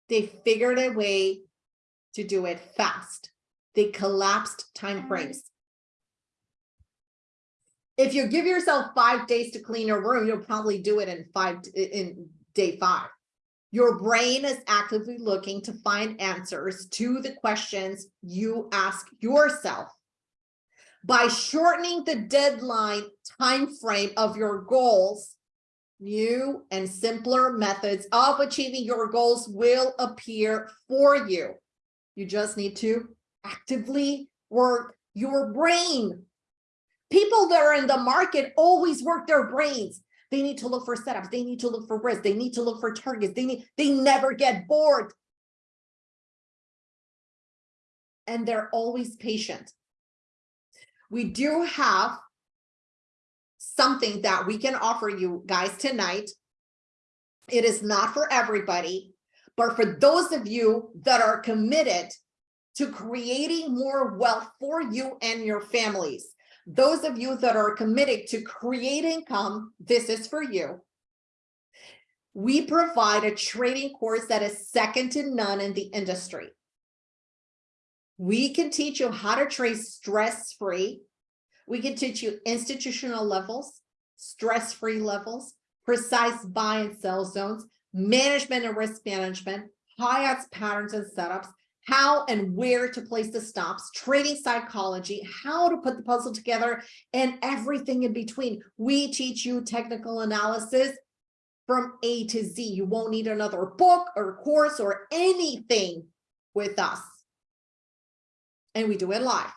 They figured a way to do it fast. They collapsed time frames. If you give yourself five days to clean your room, you'll probably do it in five in day five. Your brain is actively looking to find answers to the questions you ask yourself. By shortening the deadline time frame of your goals new and simpler methods of achieving your goals will appear for you. You just need to actively work your brain. People that are in the market always work their brains they need to look for setups. They need to look for risks. They need to look for targets. They need they never get bored. And they're always patient. We do have something that we can offer you guys tonight. It is not for everybody, but for those of you that are committed to creating more wealth for you and your families, those of you that are committed to create income, this is for you. We provide a trading course that is second to none in the industry. We can teach you how to trade stress-free. We can teach you institutional levels, stress-free levels, precise buy and sell zones, management and risk management, high odds patterns and setups, how and where to place the stops, trading psychology, how to put the puzzle together, and everything in between. We teach you technical analysis from A to Z. You won't need another book or course or anything with us and we do it live.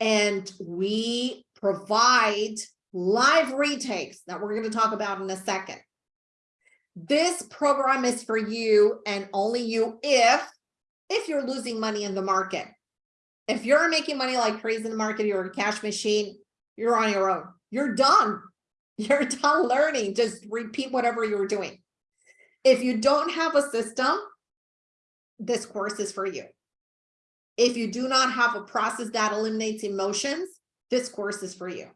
And we provide live retakes that we're going to talk about in a second. This program is for you and only you if, if you're losing money in the market. If you're making money like crazy in the market, you're a cash machine, you're on your own. You're done. *laughs* You're done learning. Just repeat whatever you were doing. If you don't have a system, this course is for you. If you do not have a process that eliminates emotions, this course is for you.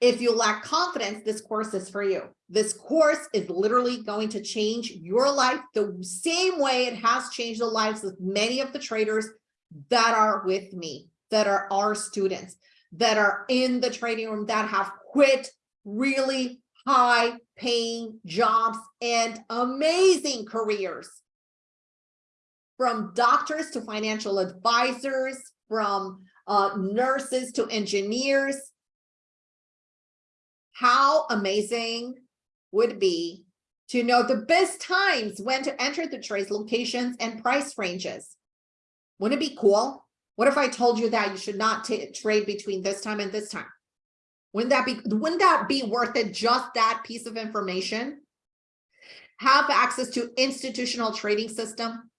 If you lack confidence, this course is for you. This course is literally going to change your life the same way it has changed the lives of many of the traders that are with me, that are our students, that are in the trading room, that have quit really high paying jobs and amazing careers. From doctors to financial advisors, from uh, nurses to engineers, how amazing would be to know the best times when to enter the trades locations and price ranges. Wouldn't it be cool? What if I told you that you should not trade between this time and this time? Wouldn't that be wouldn't that be worth it just that piece of information? Have access to institutional trading system.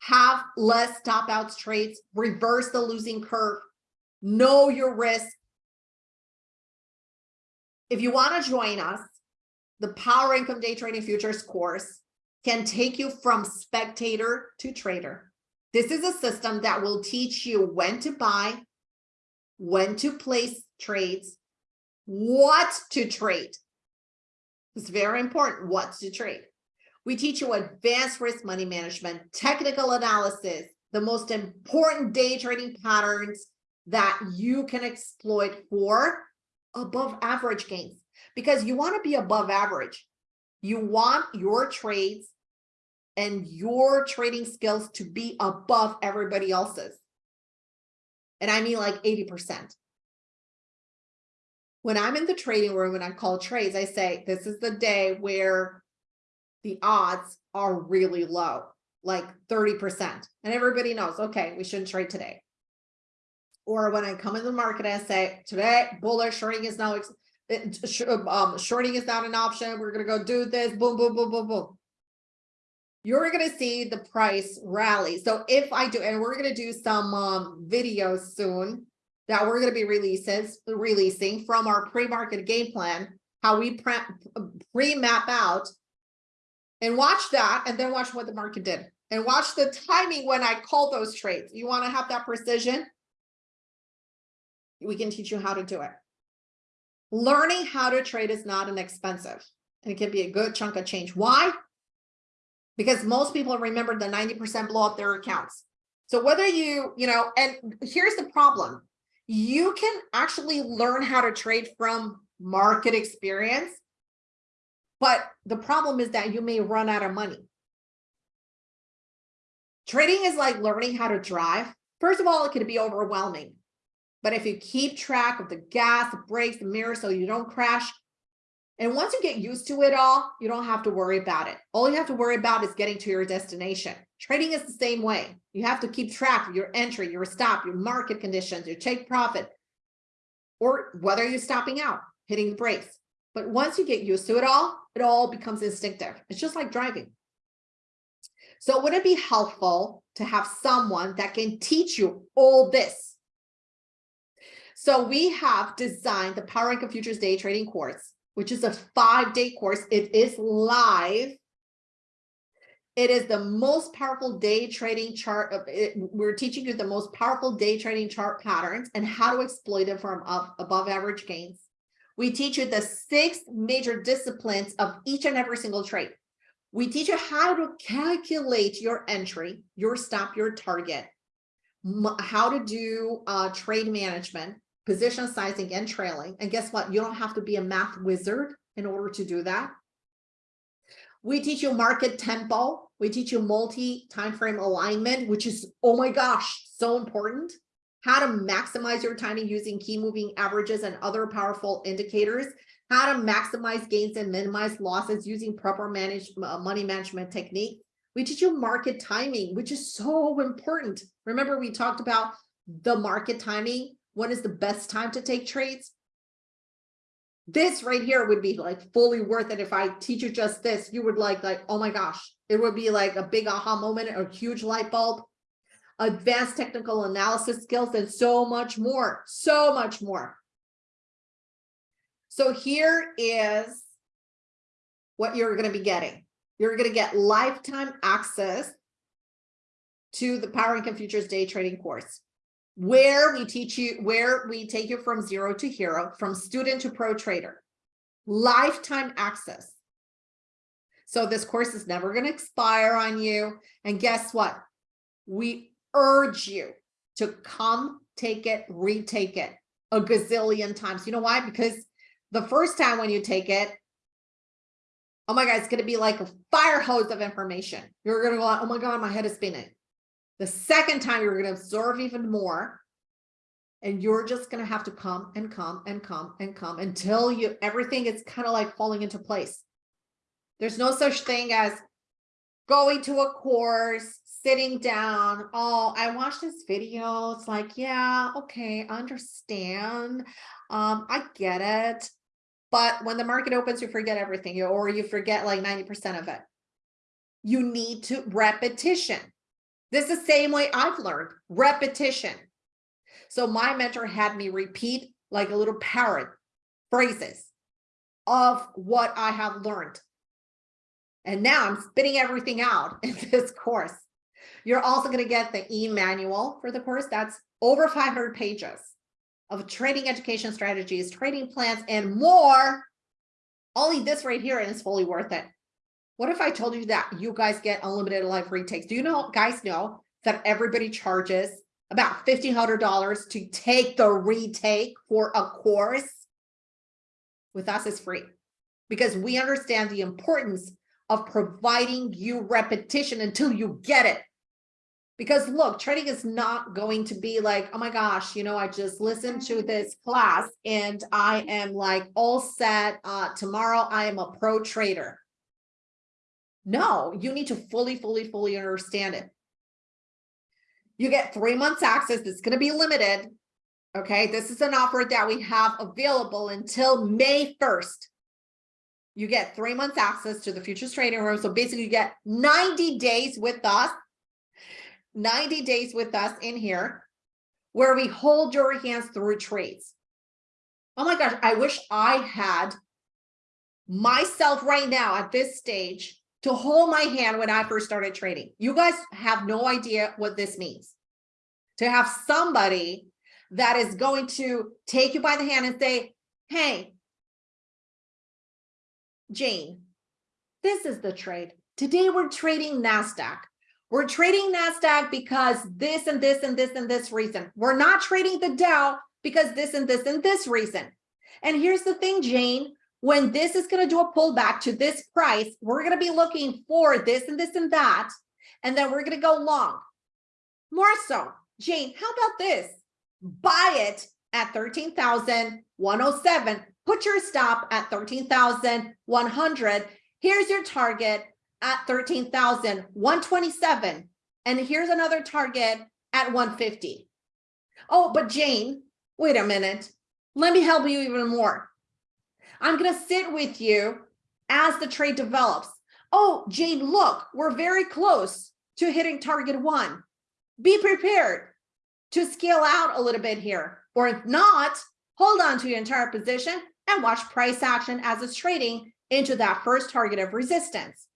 Have less stop outs trades, reverse the losing curve, know your risk, if you want to join us, the Power Income Day Trading Futures course can take you from spectator to trader. This is a system that will teach you when to buy, when to place trades, what to trade. It's very important what to trade. We teach you advanced risk money management, technical analysis, the most important day trading patterns that you can exploit for above average gains because you want to be above average. You want your trades and your trading skills to be above everybody else's. And I mean like 80%. When I'm in the trading room and I call trades, I say, this is the day where the odds are really low, like 30%. And everybody knows, okay, we shouldn't trade today or when I come in the market, I say today bullish shorting is now um, shorting is not an option. We're gonna go do this. Boom, boom, boom, boom, boom. You're gonna see the price rally. So if I do, and we're gonna do some um, videos soon that we're gonna be releases releasing from our pre-market game plan, how we pre-map out and watch that, and then watch what the market did, and watch the timing when I call those trades. You want to have that precision we can teach you how to do it. Learning how to trade is not inexpensive and it can be a good chunk of change. Why? Because most people remember the 90% blow up their accounts. So whether you, you know, and here's the problem. You can actually learn how to trade from market experience, but the problem is that you may run out of money. Trading is like learning how to drive. First of all, it can be overwhelming. But if you keep track of the gas, the brakes, the mirror, so you don't crash, and once you get used to it all, you don't have to worry about it. All you have to worry about is getting to your destination. Trading is the same way. You have to keep track of your entry, your stop, your market conditions, your take profit, or whether you're stopping out, hitting the brakes. But once you get used to it all, it all becomes instinctive. It's just like driving. So would it be helpful to have someone that can teach you all this so we have designed the Power Income Futures Day Trading course, which is a five-day course. It is live. It is the most powerful day trading chart. Of it, we're teaching you the most powerful day trading chart patterns and how to exploit them from above average gains. We teach you the six major disciplines of each and every single trade. We teach you how to calculate your entry, your stop, your target, how to do uh, trade management, position sizing and trailing. And guess what? You don't have to be a math wizard in order to do that. We teach you market tempo. We teach you multi time frame alignment, which is, oh my gosh, so important. How to maximize your timing using key moving averages and other powerful indicators. How to maximize gains and minimize losses using proper manage, uh, money management technique. We teach you market timing, which is so important. Remember, we talked about the market timing when is the best time to take trades? This right here would be like fully worth it. If I teach you just this, you would like, like, oh my gosh, it would be like a big aha moment, a huge light bulb, advanced technical analysis skills, and so much more, so much more. So here is what you're going to be getting. You're going to get lifetime access to the Power Income Futures Day Trading course. Where we teach you, where we take you from zero to hero, from student to pro trader, lifetime access. So this course is never going to expire on you. And guess what? We urge you to come take it, retake it a gazillion times. You know why? Because the first time when you take it, oh my God, it's going to be like a fire hose of information. You're going to go, oh my God, my head is spinning. The second time you're going to absorb even more. And you're just going to have to come and come and come and come until you everything is kind of like falling into place. There's no such thing as going to a course, sitting down. Oh, I watched this video. It's like, yeah, okay, I understand. Um, I get it. But when the market opens, you forget everything or you forget like 90% of it. You need to repetition. This is the same way I've learned repetition. So my mentor had me repeat like a little parrot phrases of what I have learned. And now I'm spitting everything out *laughs* in this course. You're also going to get the e-manual for the course. That's over 500 pages of trading education strategies, trading plans, and more. Only this right here it's fully worth it. What if I told you that you guys get unlimited live retakes? Do you know, guys know that everybody charges about $1,500 to take the retake for a course? With us, it's free because we understand the importance of providing you repetition until you get it. Because look, trading is not going to be like, oh my gosh, you know, I just listened to this class and I am like all set. Uh, tomorrow I am a pro trader. No, you need to fully, fully, fully understand it. You get three months access. It's going to be limited. Okay, this is an offer that we have available until May 1st. You get three months access to the futures trading room. So basically you get 90 days with us, 90 days with us in here where we hold your hands through trades. Oh my gosh, I wish I had myself right now at this stage to hold my hand when I first started trading. You guys have no idea what this means. To have somebody that is going to take you by the hand and say, hey, Jane, this is the trade. Today we're trading NASDAQ. We're trading NASDAQ because this and this and this and this reason. We're not trading the Dow because this and this and this reason. And here's the thing, Jane, when this is going to do a pullback to this price, we're going to be looking for this and this and that. And then we're going to go long. More so, Jane, how about this? Buy it at 13,107. Put your stop at 13,100. Here's your target at 13,127. And here's another target at 150. Oh, but Jane, wait a minute. Let me help you even more. I'm going to sit with you as the trade develops. Oh, Jane, look, we're very close to hitting target one. Be prepared to scale out a little bit here. Or if not, hold on to your entire position and watch price action as it's trading into that first target of resistance.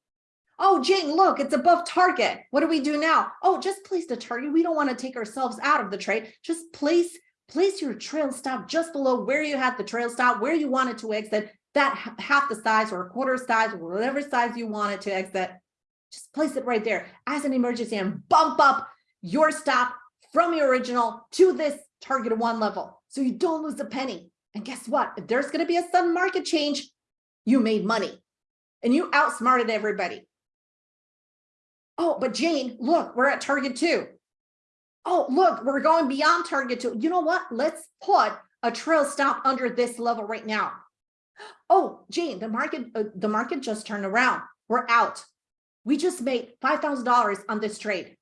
Oh, Jane, look, it's above target. What do we do now? Oh, just place the target. We don't want to take ourselves out of the trade. Just place place your trail stop just below where you had the trail stop, where you wanted to exit, that half the size or a quarter size or whatever size you wanted to exit, just place it right there as an emergency and bump up your stop from your original to this target one level so you don't lose a penny. And guess what? If there's going to be a sudden market change, you made money and you outsmarted everybody. Oh, but Jane, look, we're at target two oh, look, we're going beyond target two. You know what? Let's put a trail stop under this level right now. Oh, Jane, the market, uh, the market just turned around. We're out. We just made $5,000 on this trade.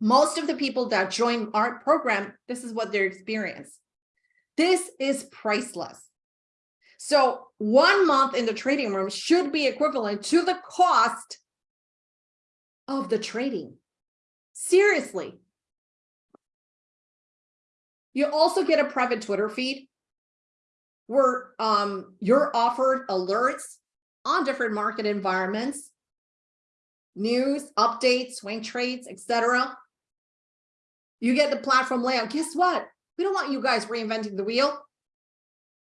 Most of the people that join our program, this is what their experience. This is priceless. So one month in the trading room should be equivalent to the cost of the trading. Seriously, you also get a private Twitter feed where um, you're offered alerts on different market environments, news, updates, swing trades, etc. You get the platform layout. Guess what? We don't want you guys reinventing the wheel.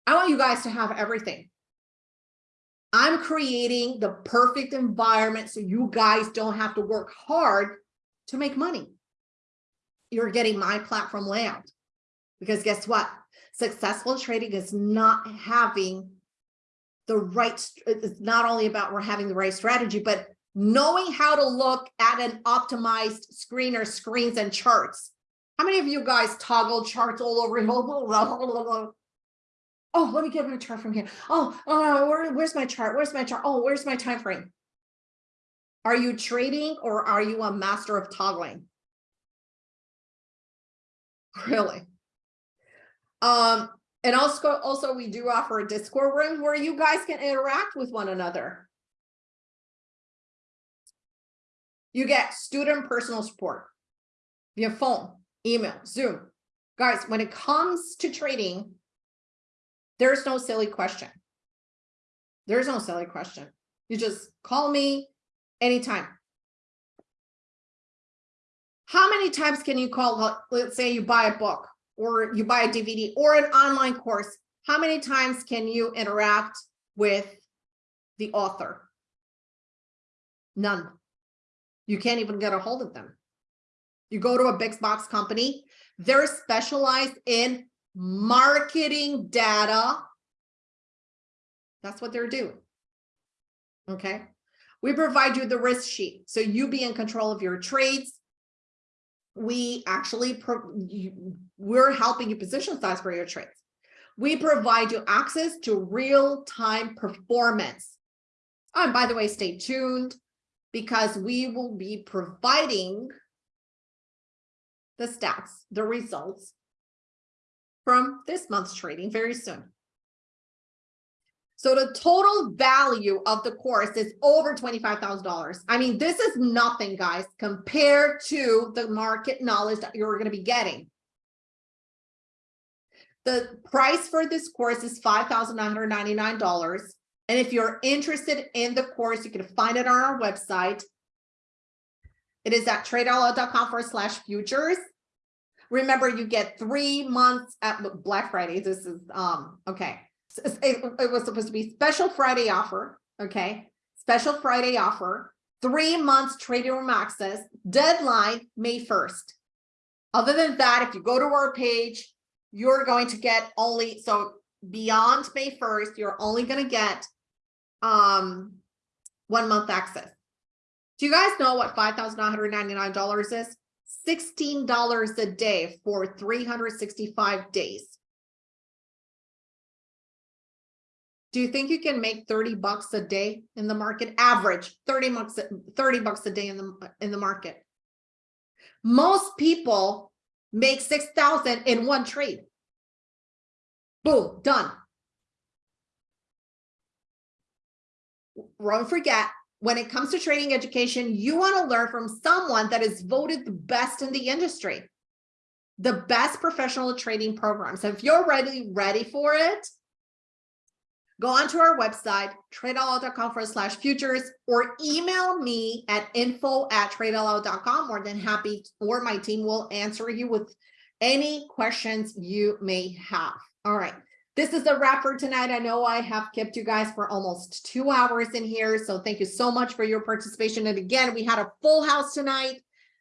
I want you guys to have everything. I'm creating the perfect environment so you guys don't have to work hard to make money. You're getting my platform layout. Because guess what? Successful trading is not having the right, it's not only about we're having the right strategy, but knowing how to look at an optimized screen or screens and charts. How many of you guys toggle charts all over? *laughs* Oh, let me get my chart from here. Oh, oh where, where's my chart? Where's my chart? Oh, where's my time frame? Are you trading or are you a master of toggling? Really? Um, and also, also we do offer a Discord room where you guys can interact with one another. You get student personal support via phone, email, Zoom. Guys, when it comes to trading, there's no silly question. There's no silly question. You just call me anytime. How many times can you call, let's say you buy a book or you buy a DVD or an online course, how many times can you interact with the author? None. You can't even get a hold of them. You go to a big box company, they're specialized in marketing data. That's what they're doing. Okay. We provide you the risk sheet. So you be in control of your trades we actually, we're helping you position size for your trades. We provide you access to real-time performance. Oh, and by the way, stay tuned because we will be providing the stats, the results from this month's trading very soon. So the total value of the course is over $25,000. I mean, this is nothing, guys, compared to the market knowledge that you're going to be getting. The price for this course is $5,999. And if you're interested in the course, you can find it on our website. It is at tradeoutloud.com forward slash futures. Remember, you get three months at Black Friday. This is, um, okay it was supposed to be special Friday offer, okay? Special Friday offer, three months trading room access, deadline May 1st. Other than that, if you go to our page, you're going to get only, so beyond May 1st, you're only going to get um, one month access. Do you guys know what $5,999 is? $16 a day for 365 days. Do you think you can make 30 bucks a day in the market? Average 30 bucks, 30 bucks a day in the in the market. Most people make 6,000 in one trade. Boom, done. Don't forget, when it comes to trading education, you want to learn from someone that is voted the best in the industry, the best professional trading program. So if you're ready, ready for it, go onto our website, tradeallout.com slash futures, or email me at info at tradeallout.com. More than happy, or my team will answer you with any questions you may have. All right. This is a wrap for tonight. I know I have kept you guys for almost two hours in here. So thank you so much for your participation. And again, we had a full house tonight.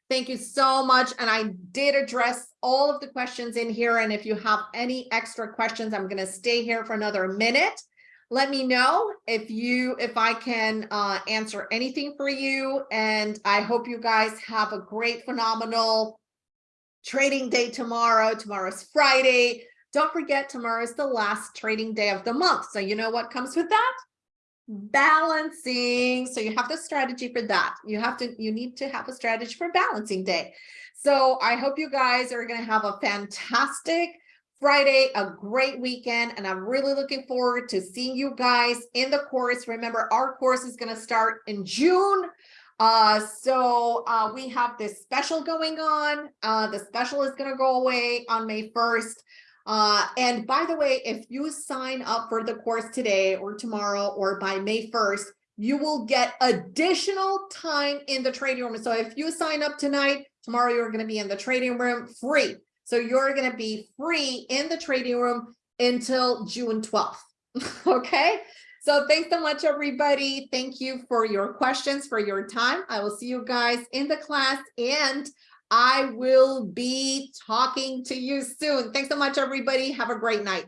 Thank you so much. And I did address all of the questions in here. And if you have any extra questions, I'm going to stay here for another minute let me know if you if I can uh, answer anything for you. And I hope you guys have a great, phenomenal trading day tomorrow. Tomorrow's Friday. Don't forget, tomorrow is the last trading day of the month. So you know what comes with that? Balancing. So you have the strategy for that. You have to, you need to have a strategy for balancing day. So I hope you guys are going to have a fantastic Friday, a great weekend, and I'm really looking forward to seeing you guys in the course. Remember, our course is going to start in June. Uh, so uh, we have this special going on. Uh, the special is going to go away on May 1st. Uh, and by the way, if you sign up for the course today or tomorrow or by May 1st, you will get additional time in the trading room. So if you sign up tonight, Tomorrow you're going to be in the trading room free. So you're going to be free in the trading room until June 12th. *laughs* okay. So thanks so much, everybody. Thank you for your questions, for your time. I will see you guys in the class and I will be talking to you soon. Thanks so much, everybody. Have a great night.